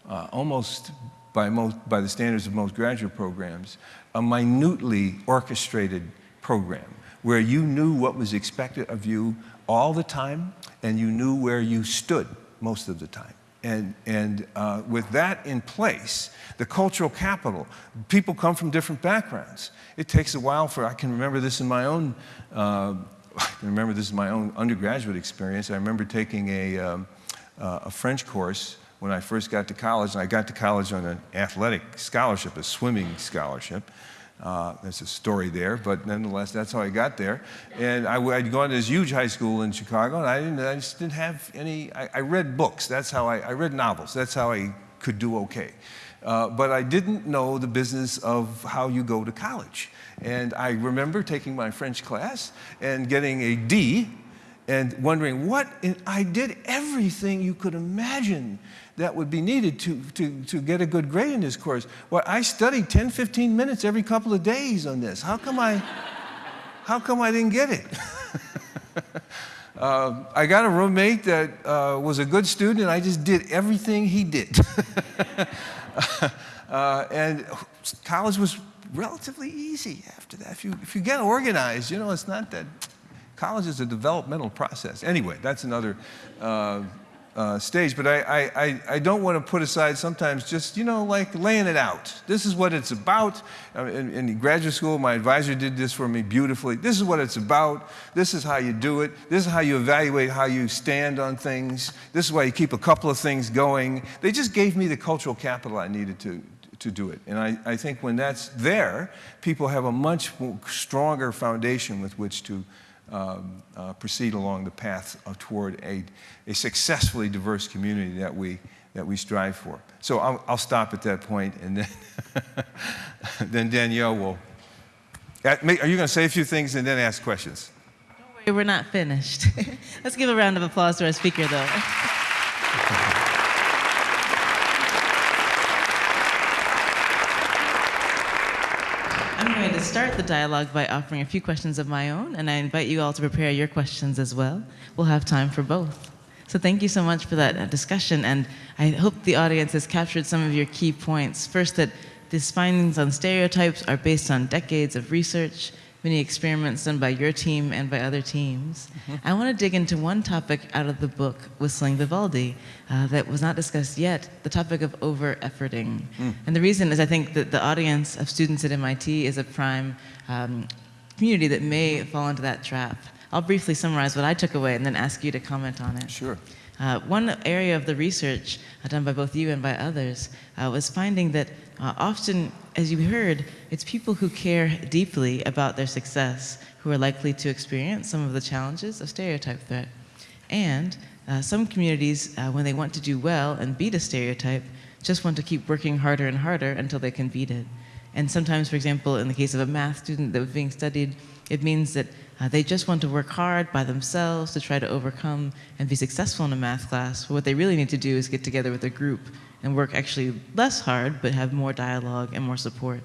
uh, almost by, most, by the standards of most graduate programs, a minutely orchestrated program where you knew what was expected of you all the time, and you knew where you stood most of the time. And, and uh, with that in place, the cultural capital, people come from different backgrounds. It takes a while for, I can remember this in my own, uh, [LAUGHS] I can remember this in my own undergraduate experience. I remember taking a, um, uh, a French course when I first got to college, and I got to college on an athletic scholarship, a swimming scholarship. Uh, there's a story there, but nonetheless, that's how I got there. And I, would gone to this huge high school in Chicago, and I, didn't, I just didn't have any, I, I read books. That's how I, I read novels. That's how I could do okay. Uh, but I didn't know the business of how you go to college. And I remember taking my French class and getting a D and wondering what, I did everything you could imagine that would be needed to, to, to get a good grade in this course. Well, I studied 10, 15 minutes every couple of days on this. How come I, how come I didn't get it? uh, [LAUGHS] I got a roommate that uh, was a good student and I just did everything he did. [LAUGHS] uh, and college was relatively easy after that. If you, if you get organized, you know, it's not that, college is a developmental process. Anyway, that's another uh, stage, but I, I, I don't want to put aside sometimes just, you know, like laying it out. This is what it's about. In, in, graduate school, my advisor did this for me beautifully. This is what it's about. This is how you do it. This is how you evaluate how you stand on things. This is why you keep a couple of things going. They just gave me the cultural capital I needed to, to do it. And I, I think when that's there, people have a much stronger foundation with which to um, uh, proceed along the path toward a, a successfully diverse community that we, that we strive for. So I'll, I'll stop at that point, and then, [LAUGHS] then Danielle will. Are you going to say a few things and then ask questions? Don't worry, we're not finished. [LAUGHS] Let's give a round of applause to our speaker, though. [LAUGHS] I'm going to start the dialogue by offering a few questions of my own, and I invite you all to prepare your questions as well. We'll have time for both. So thank you so much for that uh, discussion, and I hope the audience has captured some of your key points. First, that these findings on stereotypes are based on decades of research, many experiments done by your team and by other teams. Mm -hmm. I want to dig into one topic out of the book, Whistling Vivaldi, uh, that was not discussed yet, the topic of over-efforting. Mm. And the reason is I think that the audience of students at MIT is a prime um, community that may fall into that trap. I'll briefly summarize what I took away and then ask you to comment on it. Sure. Uh, one area of the research uh, done by both you and by others uh, was finding that uh, often, as you heard, it's people who care deeply about their success who are likely to experience some of the challenges of stereotype threat. And uh, some communities, uh, when they want to do well and beat a stereotype, just want to keep working harder and harder until they can beat it. And sometimes, for example, in the case of a math student that was being studied, it means that uh, they just want to work hard by themselves to try to overcome and be successful in a math class. But what they really need to do is get together with a group and work actually less hard, but have more dialogue and more support.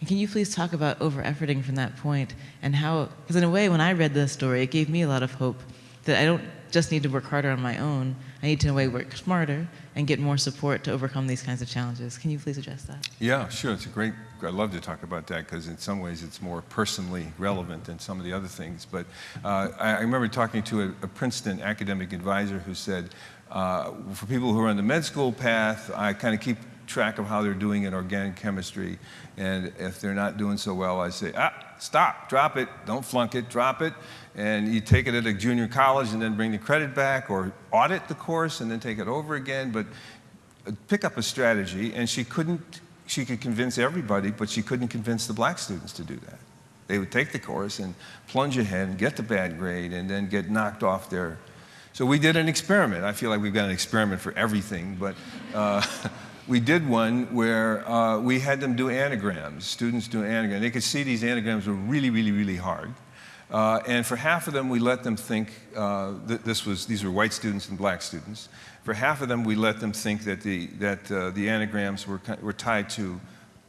And can you please talk about over-efforting from that point and how, because in a way, when I read this story, it gave me a lot of hope that I don't just need to work harder on my own. I need to, in a way, work smarter and get more support to overcome these kinds of challenges. Can you please address that? Yeah, sure. It's a great, I love to talk about that because in some ways it's more personally relevant than some of the other things. But uh, I, I, remember talking to a, a, Princeton academic advisor who said, uh, for people who are on the med school path, I kind of keep track of how they're doing in organic chemistry. And if they're not doing so well, I say, ah, stop, drop it, don't flunk it, drop it. And you take it at a junior college and then bring the credit back or audit the course and then take it over again. But uh, pick up a strategy. And she couldn't, she could convince everybody, but she couldn't convince the black students to do that. They would take the course and plunge ahead and get the bad grade and then get knocked off their. So we did an experiment. I feel like we've got an experiment for everything, but uh, [LAUGHS] we did one where uh, we had them do anagrams, students do anagrams. They could see these anagrams were really, really, really hard. Uh, and for half of them, we let them think, uh, th this was, these were white students and black students. For half of them, we let them think that the, that, uh, the anagrams were, were tied to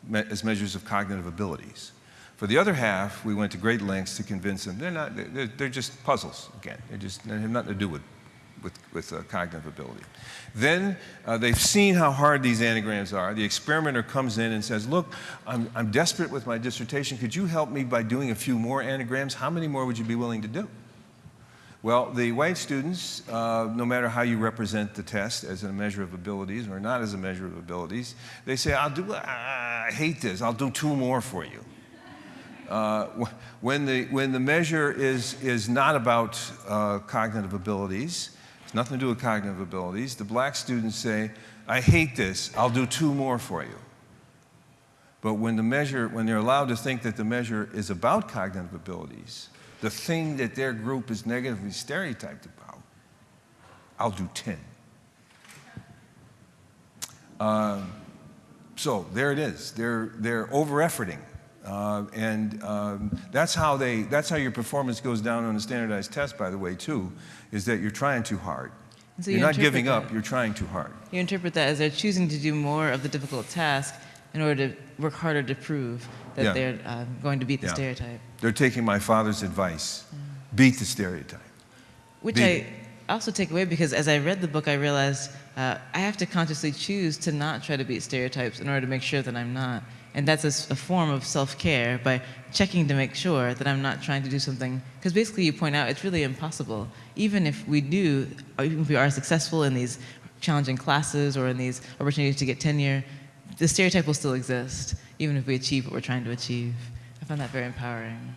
me as measures of cognitive abilities. For the other half, we went to great lengths to convince them they're not, they're, they're just puzzles, again. They're just, they have nothing to do with with, with uh, cognitive ability. Then uh, they've seen how hard these anagrams are. The experimenter comes in and says, look, I'm, I'm desperate with my dissertation. Could you help me by doing a few more anagrams? How many more would you be willing to do? Well, the white students, uh, no matter how you represent the test as a measure of abilities or not as a measure of abilities, they say, I'll do, I hate this, I'll do two more for you. Uh, when, the, when the measure is, is not about uh, cognitive abilities, it's nothing to do with cognitive abilities. The black students say, I hate this, I'll do two more for you. But when the measure, when they're allowed to think that the measure is about cognitive abilities, the thing that their group is negatively stereotyped about, I'll do 10. Uh, so there it is. They're, they're over-efforting. Uh, and um, that's how they, that's how your performance goes down on a standardized test, by the way, too, is that you're trying too hard. So you're you not giving that, up, you're trying too hard. You interpret that as they're choosing to do more of the difficult task in order to work harder to prove that yeah. they're uh, going to beat the yeah. stereotype. They're taking my father's advice. Mm. Beat the stereotype. Which beat I also take away because as I read the book, I realized uh, I have to consciously choose to not try to beat stereotypes in order to make sure that I'm not. And that's a, a form of self-care by checking to make sure that I'm not trying to do something. Because basically you point out it's really impossible. Even if we do, even if we are successful in these challenging classes or in these opportunities to get tenure, the stereotype will still exist, even if we achieve what we're trying to achieve. I find that very empowering.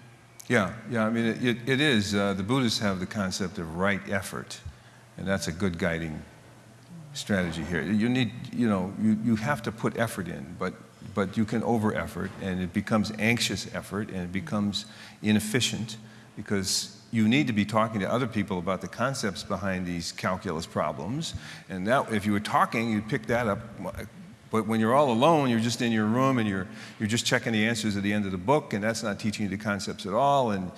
Yeah, yeah, I mean, it, it, it is. Uh, the Buddhists have the concept of right effort, and that's a good guiding strategy here. You need, you know, you, you have to put effort in, but but you can over effort and it becomes anxious effort and it becomes inefficient because you need to be talking to other people about the concepts behind these calculus problems. And that, if you were talking, you'd pick that up. But when you're all alone, you're just in your room and you're, you're just checking the answers at the end of the book, and that's not teaching you the concepts at all. And,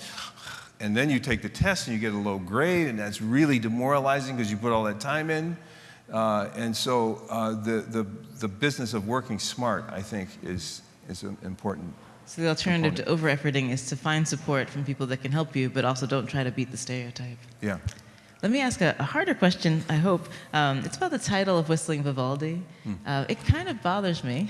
and then you take the test and you get a low grade, and that's really demoralizing because you put all that time in. Uh, and so uh, the, the, the business of working smart, I think, is, is important. So the alternative component. to over-efforting is to find support from people that can help you, but also don't try to beat the stereotype. Yeah. Let me ask a, a harder question, I hope. Um, it's about the title of Whistling Vivaldi. Hmm. Uh, it kind of bothers me.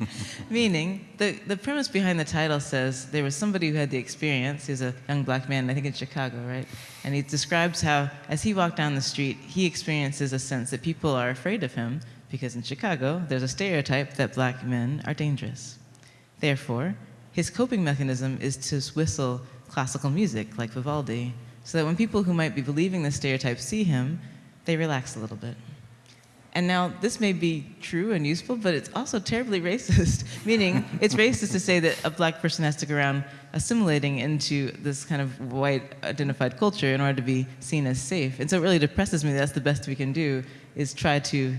[LAUGHS] Meaning, the, the premise behind the title says there was somebody who had the experience, he's a young black man, I think in Chicago, right? And he describes how, as he walked down the street, he experiences a sense that people are afraid of him because in Chicago, there's a stereotype that black men are dangerous. Therefore, his coping mechanism is to whistle classical music like Vivaldi so that when people who might be believing the stereotype see him, they relax a little bit. And now, this may be true and useful, but it's also terribly [LAUGHS] racist, meaning it's racist to say that a black person has to go around assimilating into this kind of white identified culture in order to be seen as safe. And so it really depresses me that that's the best we can do is try to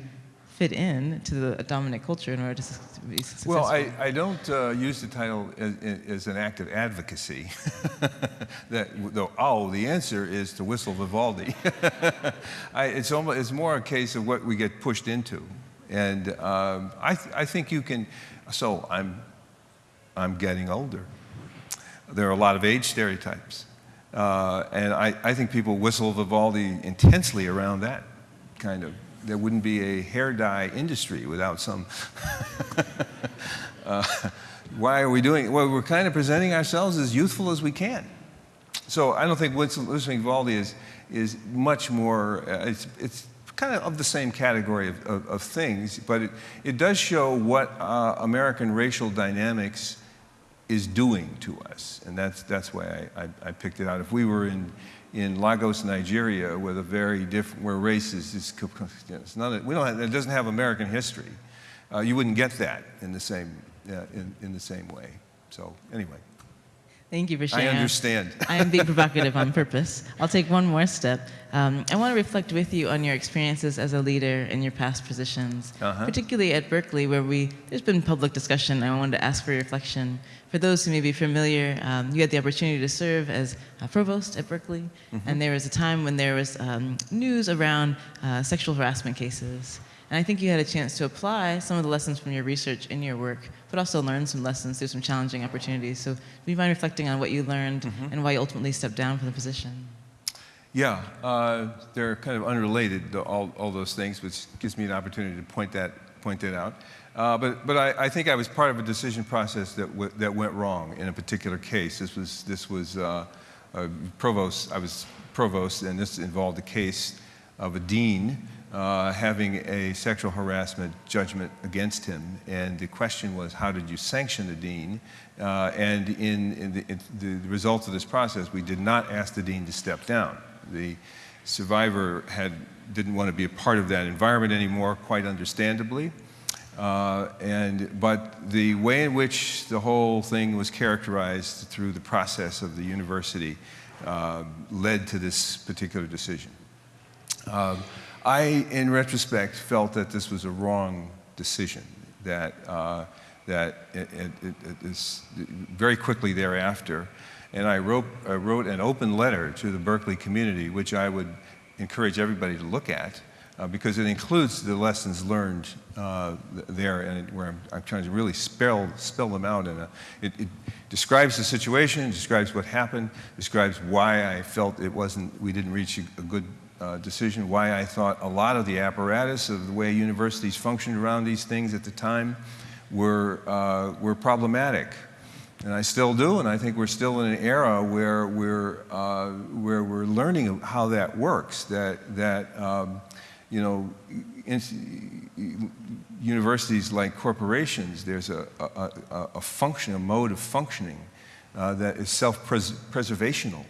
fit in to the dominant culture in order to be successful. Well, I, I don't uh, use the title as, as, an act of advocacy. [LAUGHS] that, though, oh, the answer is to whistle Vivaldi. [LAUGHS] I, it's, almost, it's more a case of what we get pushed into. And um, I, th I think you can, so I'm, I'm getting older. There are a lot of age stereotypes. Uh, and I, I think people whistle Vivaldi intensely around that kind of there wouldn't be a hair dye industry without some. [LAUGHS] uh, why are we doing it? Well, we're kind of presenting ourselves as youthful as we can. So I don't think whistling Vivaldi is, is much more, uh, it's, it's kind of of the same category of, of, of things, but it, it does show what uh, American racial dynamics is doing to us. And that's, that's why I, I, I picked it out. If we were in, in Lagos, Nigeria, with a very different, where race is, is it's not, we don't have, it doesn't have American history. Uh, you wouldn't get that in the same, uh, in, in the same way. So anyway. Thank you for sharing. I understand. I am being provocative on [LAUGHS] purpose. I'll take one more step. Um, I want to reflect with you on your experiences as a leader in your past positions, uh -huh. particularly at Berkeley, where we there's been public discussion. I wanted to ask for your reflection. For those who may be familiar, um, you had the opportunity to serve as provost at Berkeley, mm -hmm. and there was a time when there was um, news around uh, sexual harassment cases. And I think you had a chance to apply some of the lessons from your research in your work, but also learn some lessons through some challenging opportunities. So do you mind reflecting on what you learned mm -hmm. and why you ultimately stepped down from the position? Yeah, uh, they're kind of unrelated, all, all those things, which gives me an opportunity to point that, point that out. Uh, but but I, I, think I was part of a decision process that, that went wrong in a particular case. This was, this was uh, provost, I was provost, and this involved a case of a dean uh, having a sexual harassment judgment against him. And the question was, how did you sanction the dean? Uh, and in, in, the, in, the, of this process, we did not ask the dean to step down. The survivor had, didn't want to be a part of that environment anymore, quite understandably. Uh, and, but the way in which the whole thing was characterized through the process of the university uh, led to this particular decision. Um, I, in retrospect, felt that this was a wrong decision, that, uh, that it, it, it is very quickly thereafter, and I wrote, I wrote an open letter to the Berkeley community, which I would encourage everybody to look at, uh, because it includes the lessons learned uh, there, and where I'm, I'm, trying to really spell, spell them out. And it, it, describes the situation, describes what happened, describes why I felt it wasn't, we didn't reach a, a good uh, decision, why I thought a lot of the apparatus of the way universities functioned around these things at the time were, uh, were problematic. And I still do, and I think we're still in an era where we're, uh, where we're learning how that works, that, that um, you know, universities like corporations, there's a, a, a, function, a mode of functioning uh, that is self-preservational.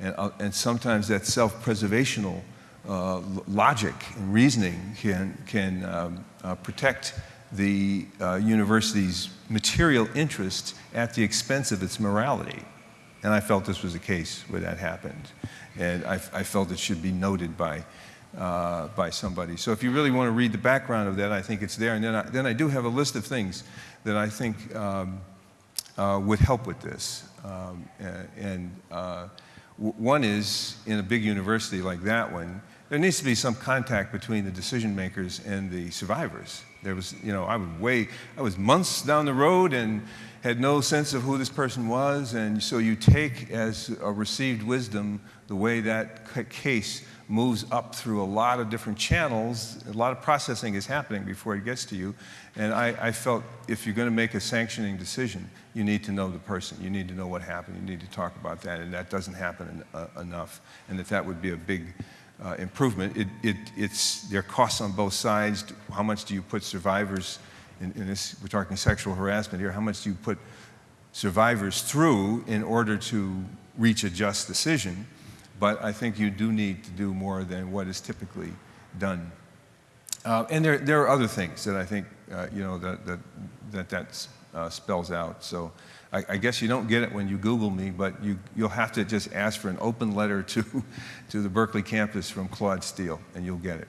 And, uh, and sometimes that self-preservational uh, logic and reasoning can, can um, uh, protect the uh, university's material interest at the expense of its morality. And I felt this was the case where that happened. And I, I felt it should be noted by, uh, by somebody. So if you really want to read the background of that, I think it's there. And then I, then I do have a list of things that I think um, uh, would help with this. Um, and uh, one is, in a big university like that one, there needs to be some contact between the decision makers and the survivors. There was, you know, I was way, I was months down the road and had no sense of who this person was, and so you take as a received wisdom the way that case moves up through a lot of different channels. A lot of processing is happening before it gets to you. And I, I felt if you're going to make a sanctioning decision, you need to know the person. You need to know what happened. You need to talk about that. And that doesn't happen uh, enough. And that that would be a big uh, improvement. It, it, it's, there are costs on both sides. How much do you put survivors, in, in this, we're talking sexual harassment here, how much do you put survivors through in order to reach a just decision? But I think you do need to do more than what is typically done. Uh, and there, there are other things that I think, uh, you know, that that, that, that uh, spells out. So I, I, guess you don't get it when you Google me, but you, you'll have to just ask for an open letter to, [LAUGHS] to the Berkeley campus from Claude Steele, and you'll get it.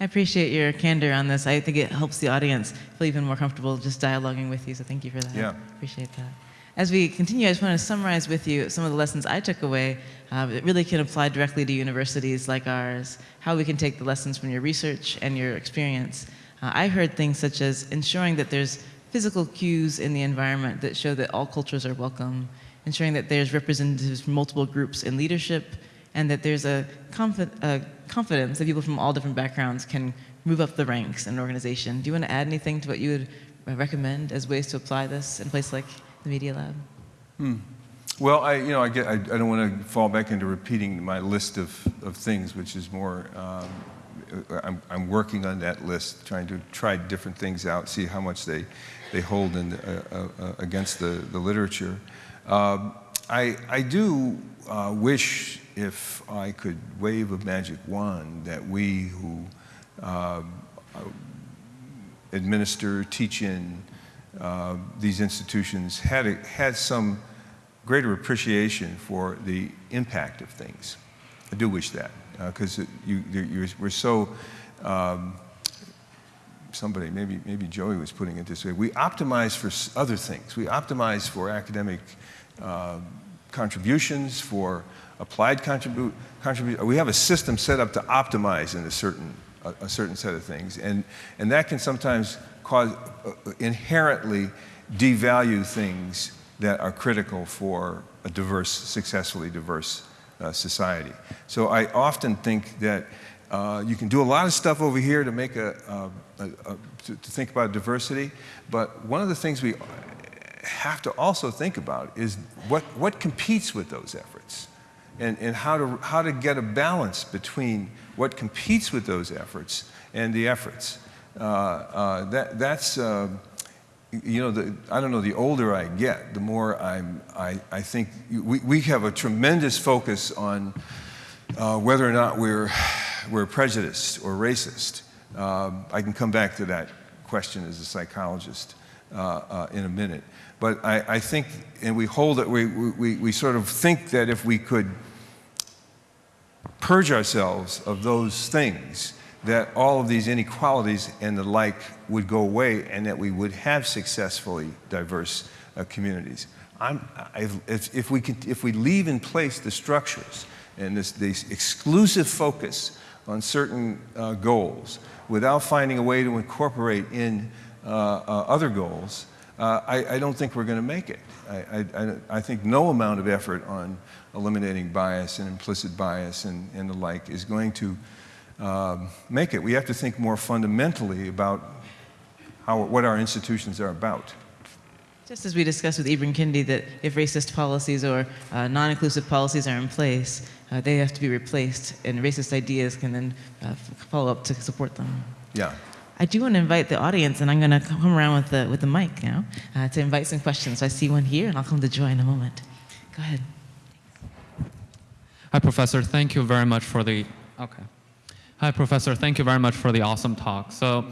I appreciate your candor on this. I think it helps the audience feel even more comfortable just dialoguing with you, so thank you for that. Yeah. Appreciate that. As we continue, I just want to summarize with you some of the lessons I took away uh, that really can apply directly to universities like ours, how we can take the lessons from your research and your experience. Uh, I heard things such as ensuring that there's physical cues in the environment that show that all cultures are welcome, ensuring that there's representatives from multiple groups in leadership, and that there's a, a confidence that people from all different backgrounds can move up the ranks in an organization. Do you want to add anything to what you would recommend as ways to apply this in a place like the Media Lab? Hmm. Well, I, you know, I, get, I, I, don't want to fall back into repeating my list of, of things, which is more, um, I'm, I'm working on that list, trying to try different things out, see how much they, they hold in, uh, uh, against the, the literature. Um, I, I do uh, wish if I could wave a magic wand that we who um, administer, teach in, uh, these institutions had, a, had some greater appreciation for the impact of things. I do wish that, because uh, you, we're so, um, somebody, maybe, maybe Joey was putting it this way, we optimize for other things. We optimize for academic uh, contributions, for applied contribu contribution. We have a system set up to optimize in a certain, a, a certain set of things, and, and that can sometimes cause, uh, inherently devalue things that are critical for a diverse, successfully diverse uh, society. So I often think that uh, you can do a lot of stuff over here to make a, a, a, to, to, think about diversity, but one of the things we have to also think about is what, what competes with those efforts and, and how, to, how to get a balance between what competes with those efforts and the efforts. Uh, uh, that, that's, uh, you know, the, I don't know, the older I get, the more I'm, I, I think we, we have a tremendous focus on uh, whether or not we're, we're prejudiced or racist. Um, I can come back to that question as a psychologist uh, in a minute. But I, I, think, and we hold it, we, we, we sort of think that if we could purge ourselves of those things, that all of these inequalities and the like would go away and that we would have successfully diverse uh, communities. If, if, we can, if we leave in place the structures and this, this exclusive focus on certain uh, goals without finding a way to incorporate in uh, uh other goals, uh, I, I, don't think we're going to make it. I, I, I, think no amount of effort on eliminating bias and implicit bias and, and the like is going to um, make it. We have to think more fundamentally about how, what our institutions are about. Just as we discussed with Ibram Kendi that if racist policies or uh, non-inclusive policies are in place, uh, they have to be replaced and racist ideas can then uh, follow up to support them. Yeah. I do want to invite the audience, and I'm going to come around with the, with the mic now uh, to invite some questions. So I see one here, and I'll come to Joy in a moment. Go ahead. Hi, Professor. Thank you very much for the, okay. Hi, Professor. Thank you very much for the awesome talk. So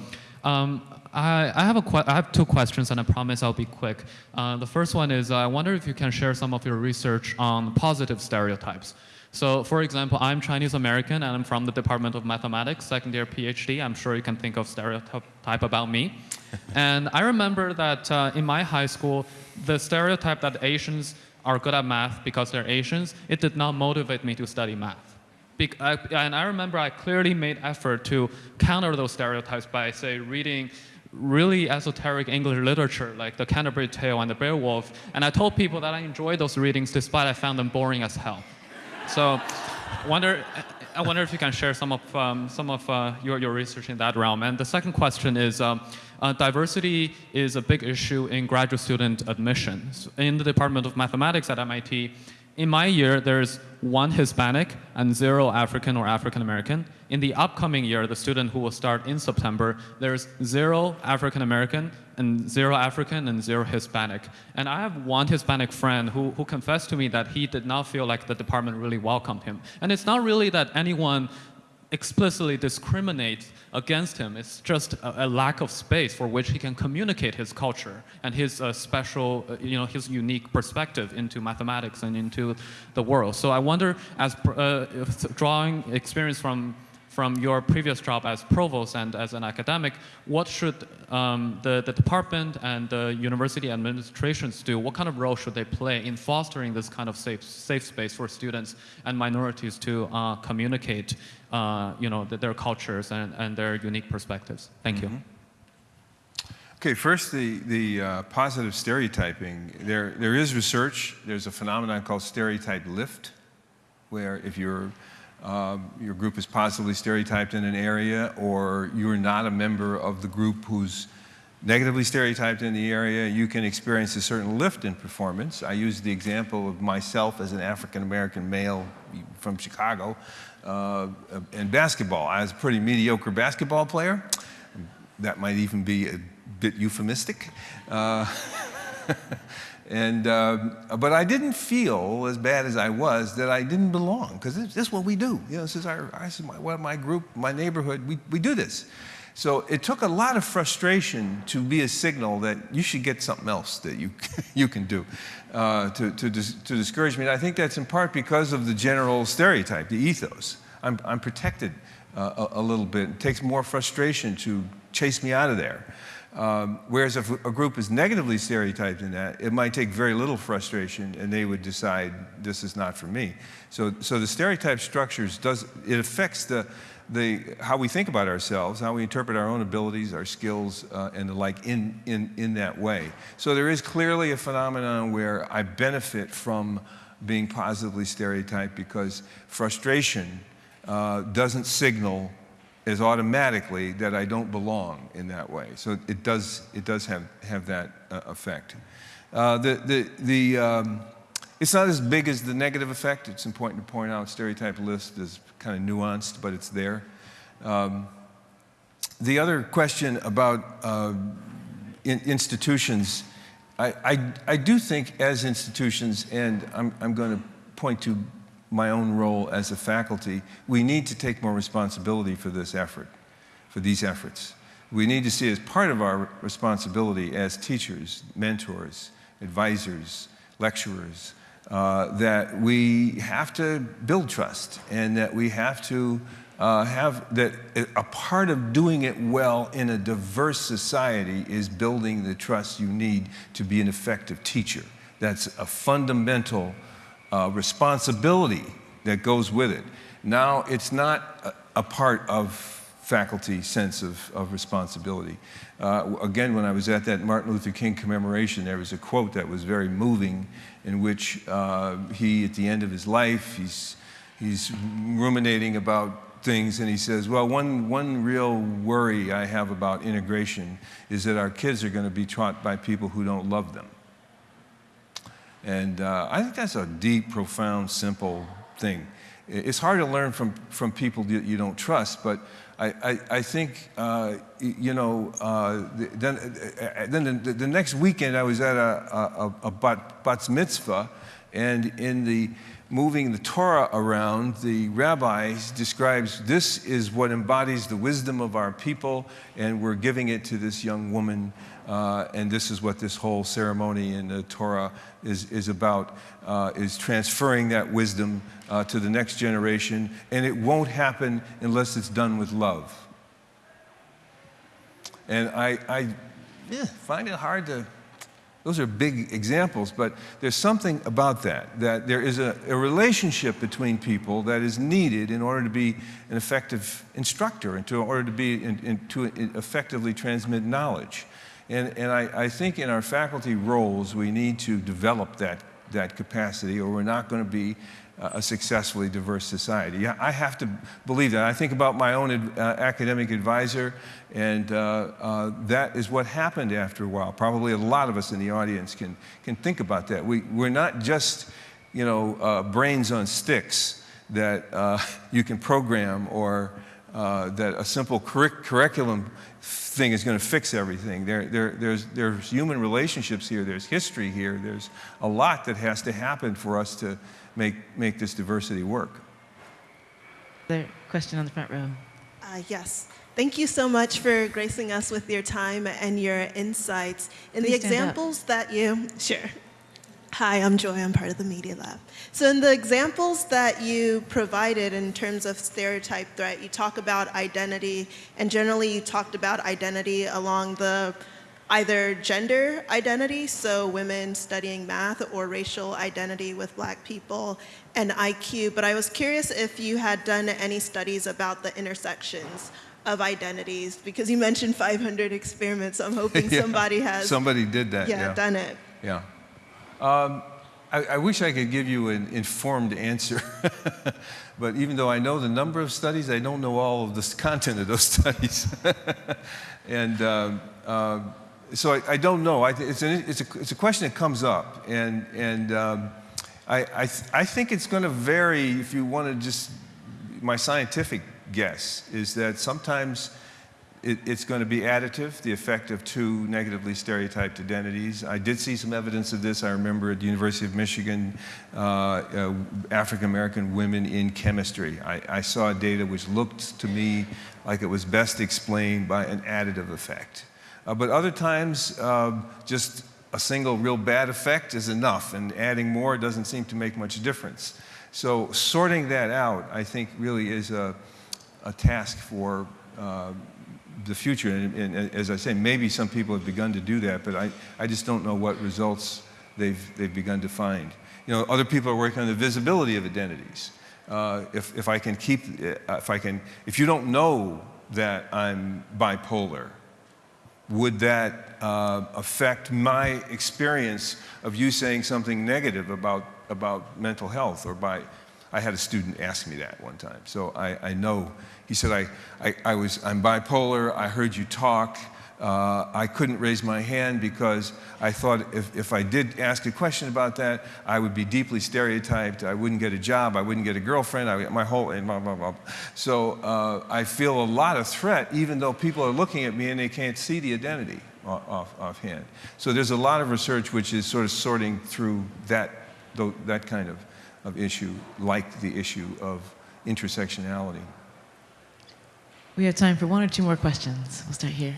um, I, I, have a I have two questions, and I promise I'll be quick. Uh, the first one is, uh, I wonder if you can share some of your research on positive stereotypes. So for example, I'm Chinese American, and I'm from the Department of Mathematics, second year PhD. I'm sure you can think of stereotype about me. [LAUGHS] and I remember that uh, in my high school, the stereotype that Asians are good at math because they're Asians, it did not motivate me to study math and I remember I clearly made effort to counter those stereotypes by, say, reading really esoteric English literature like The Canterbury Tale and The Beowulf, and I told people that I enjoyed those readings despite I found them boring as hell. So, wonder, I wonder if you can share some of, um, some of uh, your, your research in that realm. And the second question is, um, uh, diversity is a big issue in graduate student admissions. In the Department of Mathematics at MIT, in my year, there's one Hispanic and zero African or African American. In the upcoming year, the student who will start in September, there's zero African American and zero African and zero Hispanic. And I have one Hispanic friend who, who confessed to me that he did not feel like the department really welcomed him. And it's not really that anyone explicitly discriminate against him. It's just a, a lack of space for which he can communicate his culture and his uh, special, uh, you know, his unique perspective into mathematics and into the world. So I wonder, as uh, drawing experience from from your previous job as provost and as an academic, what should um, the, the department and the university administrations do? What kind of role should they play in fostering this kind of safe, safe space for students and minorities to uh, communicate uh, you know, th- their cultures and, and their unique perspectives? Thank you. Okay, first, the, the uh, positive stereotyping. There, there is research. There's a phenomenon called stereotype lift, where if you're, um, your group is positively stereotyped in an area, or you're not a member of the group who's negatively stereotyped in the area, you can experience a certain lift in performance. I use the example of myself as an African American male from Chicago uh, in basketball. I was a pretty mediocre basketball player. That might even be a bit euphemistic. Uh, [LAUGHS] and, um, but I didn't feel as bad as I was that I didn't belong, because this, this is what we do. You know, this is, our, this is my, my group, my neighborhood, we, we do this. So it took a lot of frustration to be a signal that you should get something else that you, [LAUGHS] you can do uh, to, to, dis to discourage me. And I think that's in part because of the general stereotype, the ethos. I'm, I'm protected uh, a, a, little bit. It takes more frustration to chase me out of there. Um, whereas if a group is negatively stereotyped in that, it might take very little frustration and they would decide this is not for me. So, so the stereotype structures does, it affects the, the, how we think about ourselves, how we interpret our own abilities, our skills, uh, and the like in, in, in that way. So there is clearly a phenomenon where I benefit from being positively stereotyped because frustration uh, doesn't signal as automatically that I don't belong in that way. So it does, it does have, have that uh, effect. Uh, the, the, the, um, it's not as big as the negative effect. It's important to point out stereotype lift is kind of nuanced, but it's there. Um, the other question about uh, in institutions, I, I, I, do think as institutions, and I'm, I'm going to point to my own role as a faculty, we need to take more responsibility for this effort, for these efforts. We need to see as part of our responsibility as teachers, mentors, advisors, lecturers, uh, that we have to build trust and that we have to uh, have that a part of doing it well in a diverse society is building the trust you need to be an effective teacher. That's a fundamental uh, responsibility that goes with it. Now, it's not a, a part of faculty sense of, of responsibility. Uh, again, when I was at that Martin Luther King commemoration, there was a quote that was very moving in which uh, he, at the end of his life, he's, he's ruminating about things and he says, well, one, one real worry I have about integration is that our kids are going to be taught by people who don't love them. And uh, I think that's a deep, profound, simple thing. It's hard to learn from, from people that you don't trust, but I, I, I think, uh, you know, uh, then, uh, then the, the, next weekend I was at a, a, a bat, bat mitzvah, and in the moving the Torah around, the rabbi describes this is what embodies the wisdom of our people, and we're giving it to this young woman uh, and this is what this whole ceremony in the Torah is, is about, uh, is transferring that wisdom uh, to the next generation. And it won't happen unless it's done with love. And I, I yeah, find it hard to, those are big examples, but there's something about that, that there is a, a relationship between people that is needed in order to be an effective instructor in order to be, in, in, to effectively transmit knowledge. And, and I, I think in our faculty roles, we need to develop that, that capacity or we're not going to be a successfully diverse society. I have to believe that. I think about my own ad, uh, academic advisor, and uh, uh, that is what happened after a while. Probably a lot of us in the audience can, can think about that. We, we're not just, you know, uh, brains on sticks that uh, [LAUGHS] you can program or uh, that a simple curriculum thing is going to fix everything. There, there, there's, there's human relationships here, there's history here, there's a lot that has to happen for us to make, make this diversity work. There question on the front row. Uh, yes. Thank you so much for gracing us with your time and your insights. In the Please stand up. examples that you, sure. Hi, I'm Joy. I'm part of the Media Lab. So, in the examples that you provided in terms of stereotype threat, you talk about identity, and generally you talked about identity along the either gender identity, so women studying math, or racial identity with black people, and IQ. But I was curious if you had done any studies about the intersections of identities, because you mentioned 500 experiments. So I'm hoping [LAUGHS] Yeah. somebody has Somebody did that, yeah, yeah. done it. Yeah. Um, I, I wish I could give you an informed answer, [LAUGHS] but even though I know the number of studies, I don't know all of the content of those [LAUGHS] studies. [LAUGHS] and um, uh, so I, I don't know. I, it's, an, it's, a, it's a question that comes up, and, and um, I, th- I think it's going to vary if you want to just, my scientific guess is that sometimes it, it's going to be additive, the effect of two negatively stereotyped identities. I did see some evidence of this. I remember at the University of Michigan, uh, uh, African American women in chemistry. I, I saw data which looked to me like it was best explained by an additive effect. Uh, but other times, um, just a single real bad effect is enough, and adding more doesn't seem to make much difference. So sorting that out, I think, really is a, a task for uh, the future. And, and as I say, maybe some people have begun to do that, but I, I just don't know what results they've, they've begun to find. You know, other people are working on the visibility of identities. Uh, if, if I can keep, uh, if I can, if you don't know that I'm bipolar, would that uh, affect my experience of you saying something negative about, about mental health or by i had a student ask me that one time. So i, I know. He said I, I, I was i'm bipolar. I heard you talk. Uh, i couldn't raise my hand because i thought if, if i did ask a question about that i would be deeply stereotyped. I wouldn't get a job. I wouldn't get a girlfriend. I, my whole blah, blah, blah. so uh, i feel a lot of threat even though people are looking at me and they can't see the identity off, off, offhand. So there's a lot of research which is sort of sorting through that, that kind of, of issue like the issue of intersectionality We have time for one or two more questions. We'll start here.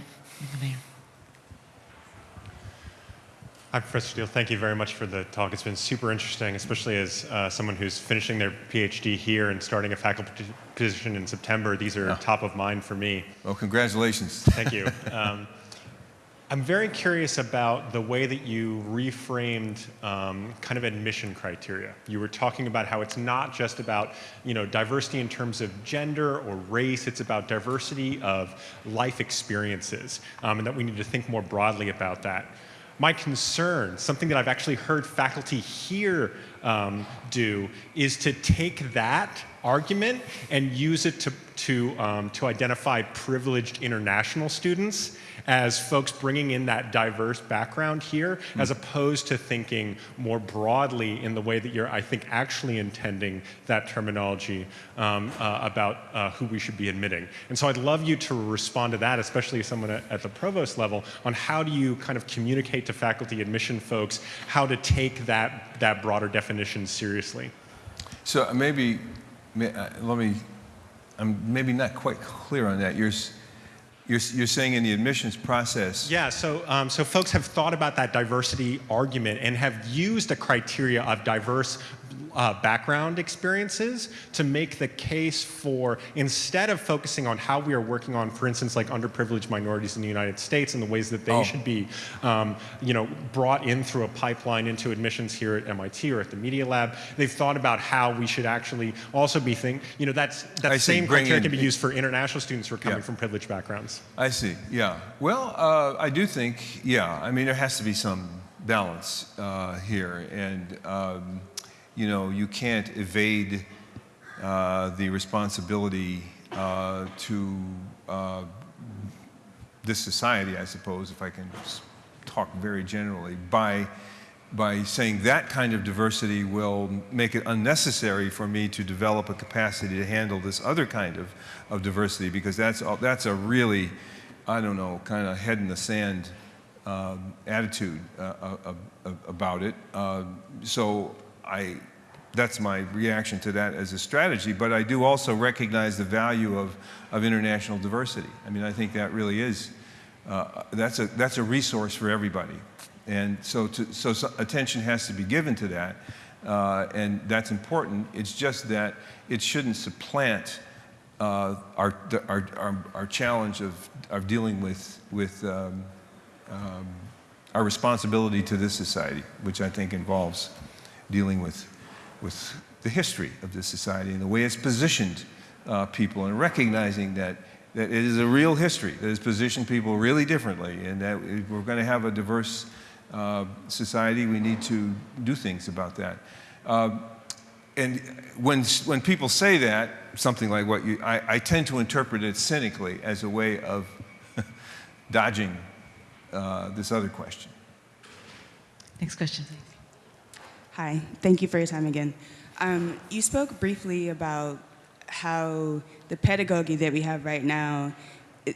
Hi, Professor Steele. Thank you very much for the talk. It's been super interesting, especially as uh, someone who's finishing their PhD here and starting a faculty position in September. These are Yeah. top of mind for me. well congratulations Thank you. [LAUGHS] Um, I'm very curious about the way that you reframed um, kind of admission criteria. You were talking about how it's not just about you know diversity in terms of gender or race. It's about diversity of life experiences, um, and that we need to think more broadly about that. My concern, something that I've actually heard faculty here um, do, is to take that argument and use it to, to, um, to identify privileged international students as folks bringing in that diverse background here, as opposed to thinking more broadly in the way that you're, I think, actually intending that terminology um, uh, about uh, who we should be admitting. And so I'd love you to respond to that, especially as someone at, at the provost level, on how do you kind of communicate to faculty admission folks how to take that, that broader definition seriously. So uh, maybe, may- uh, let me, I'm maybe not quite clear on that. You're, you're, you're saying in the admissions process, Yeah, so, um, so folks have thought about that diversity argument and have used a criteria of diverse uh, background experiences to make the case for instead of focusing on how we are working on, for instance, like underprivileged minorities in the United States and the ways that they Oh. should be, um, you know, brought in through a pipeline into admissions here at MIT or at the Media Lab. They've thought about how we should actually also be think, you know, that's that I same criteria can be used for international students who are coming Yeah. from privileged backgrounds. I see, yeah. Well, uh, I do think, yeah, I mean, there has to be some balance uh, here. And, um, you know, you can't evade uh, the responsibility uh, to uh, this society, I suppose, if I can talk very generally, by, by saying that kind of diversity will make it unnecessary for me to develop a capacity to handle this other kind of, of diversity, because that's, that's a really, I don't know, kind of head in the sand um, attitude uh, uh, uh, about it. Uh, so I, that's my reaction to that as a strategy. But I do also recognize the value of, of international diversity. I mean, I think that really is, uh, that's, a, that's a resource for everybody. And so, to, so, so attention has to be given to that. Uh, and that's important. It's just that it shouldn't supplant uh, our, our, our, our challenge of, of dealing with, with um, um, our responsibility to this society, which I think involves dealing with, with the history of this society and the way it's positioned uh, people and recognizing that, that it is a real history that has positioned people really differently and that if we're going to have a diverse uh, society, we need to do things about that. Uh, and when, when people say that, something like what you, I, I tend to interpret it cynically as a way of [LAUGHS] dodging uh, this other question. Next question, please. Hi, thank you for your time again. Um, you spoke briefly about how the pedagogy that we have right now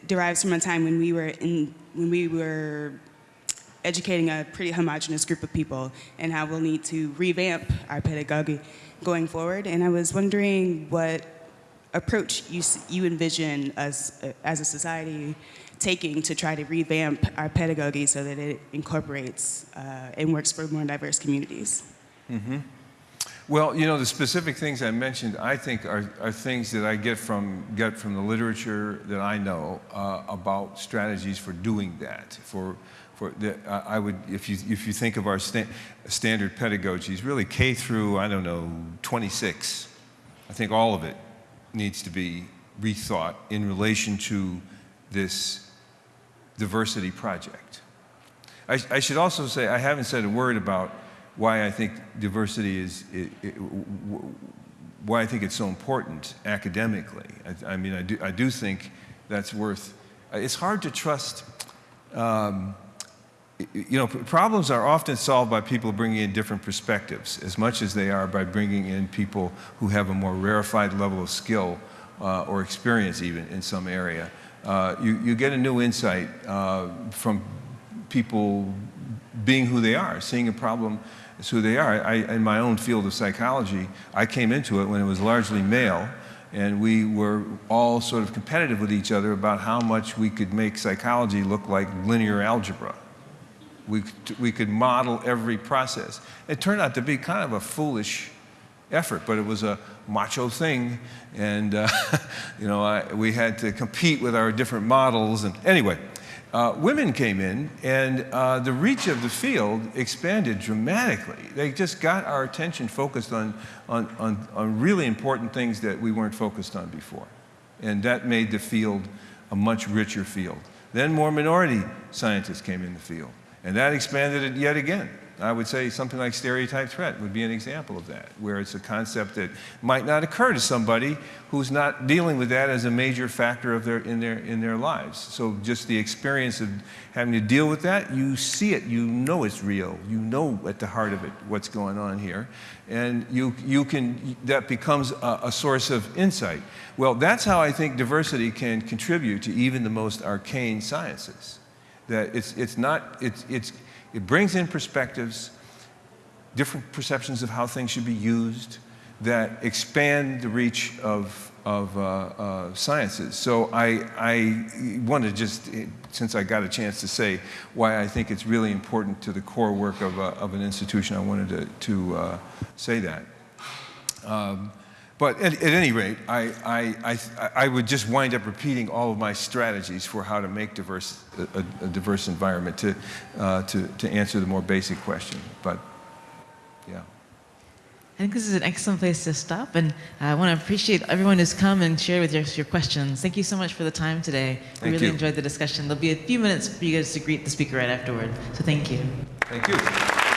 derives from a time when we were in when we were educating a pretty homogenous group of people, and how we'll need to revamp our pedagogy going forward. And I was wondering what approach you you envision us uh, as a society taking to try to revamp our pedagogy so that it incorporates uh, and works for more diverse communities. Well, you know, the specific things I mentioned, I think, are, are things that I get from, get from the literature that I know uh, about strategies for doing that. For, for the, I I would, if you, if you think of our sta- standard pedagogies, really K through, I don't know, 26, I think all of it needs to be rethought in relation to this diversity project. I, I should also say I haven't said a word about why I think diversity is, i i w- why I think it's so important academically. I, I mean, I do, I do think that's worth. It's hard to trust. Um, you know, problems are often solved by people bringing in different perspectives, as much as they are by bringing in people who have a more rarefied level of skill uh, or experience, even in some area. Uh, you, you get a new insight uh, from people being who they are, seeing a problem as who they are. I, in my own field of psychology, I came into it when it was largely male, and we were all sort of competitive with each other about how much we could make psychology look like linear algebra. We, we could model every process. It turned out to be kind of a foolish effort, but it was a macho thing, and uh, [LAUGHS] you know I, we had to compete with our different models. And anyway, uh, women came in, and uh, the reach of the field expanded dramatically. They just got our attention focused on, on, on, on really important things that we weren't focused on before, and that made the field a much richer field. Then more minority scientists came in the field, and that expanded it yet again. I would say something like stereotype threat would be an example of that, where it's a concept that might not occur to somebody who's not dealing with that as a major factor of their, in, their, in their lives. So just the experience of having to deal with that, you see it, you know it's real, you know at the heart of it what's going on here, and you, you can, that becomes a, a source of insight. Well, that's how I think diversity can contribute to even the most arcane sciences that it's, it's not, it's, it's, it brings in perspectives, different perceptions of how things should be used that expand the reach of, of uh, uh, sciences. So I, I want to just, eh, since I got a chance to say why I think it's really important to the core work of, a, of an institution, I wanted to, to uh, say that. Um, but at, at any rate, I, I, I, I would just wind up repeating all of my strategies for how to make diverse, a, a- diverse environment to, uh, to, to answer the more basic question. But yeah. I think this is an excellent place to stop, and I want to appreciate everyone who's come and shared with us your questions. Thank you so much for the time today. We Thank really you. enjoyed the discussion. There'll be a few minutes for you guys to greet the speaker right afterward, so thank you. Thank you.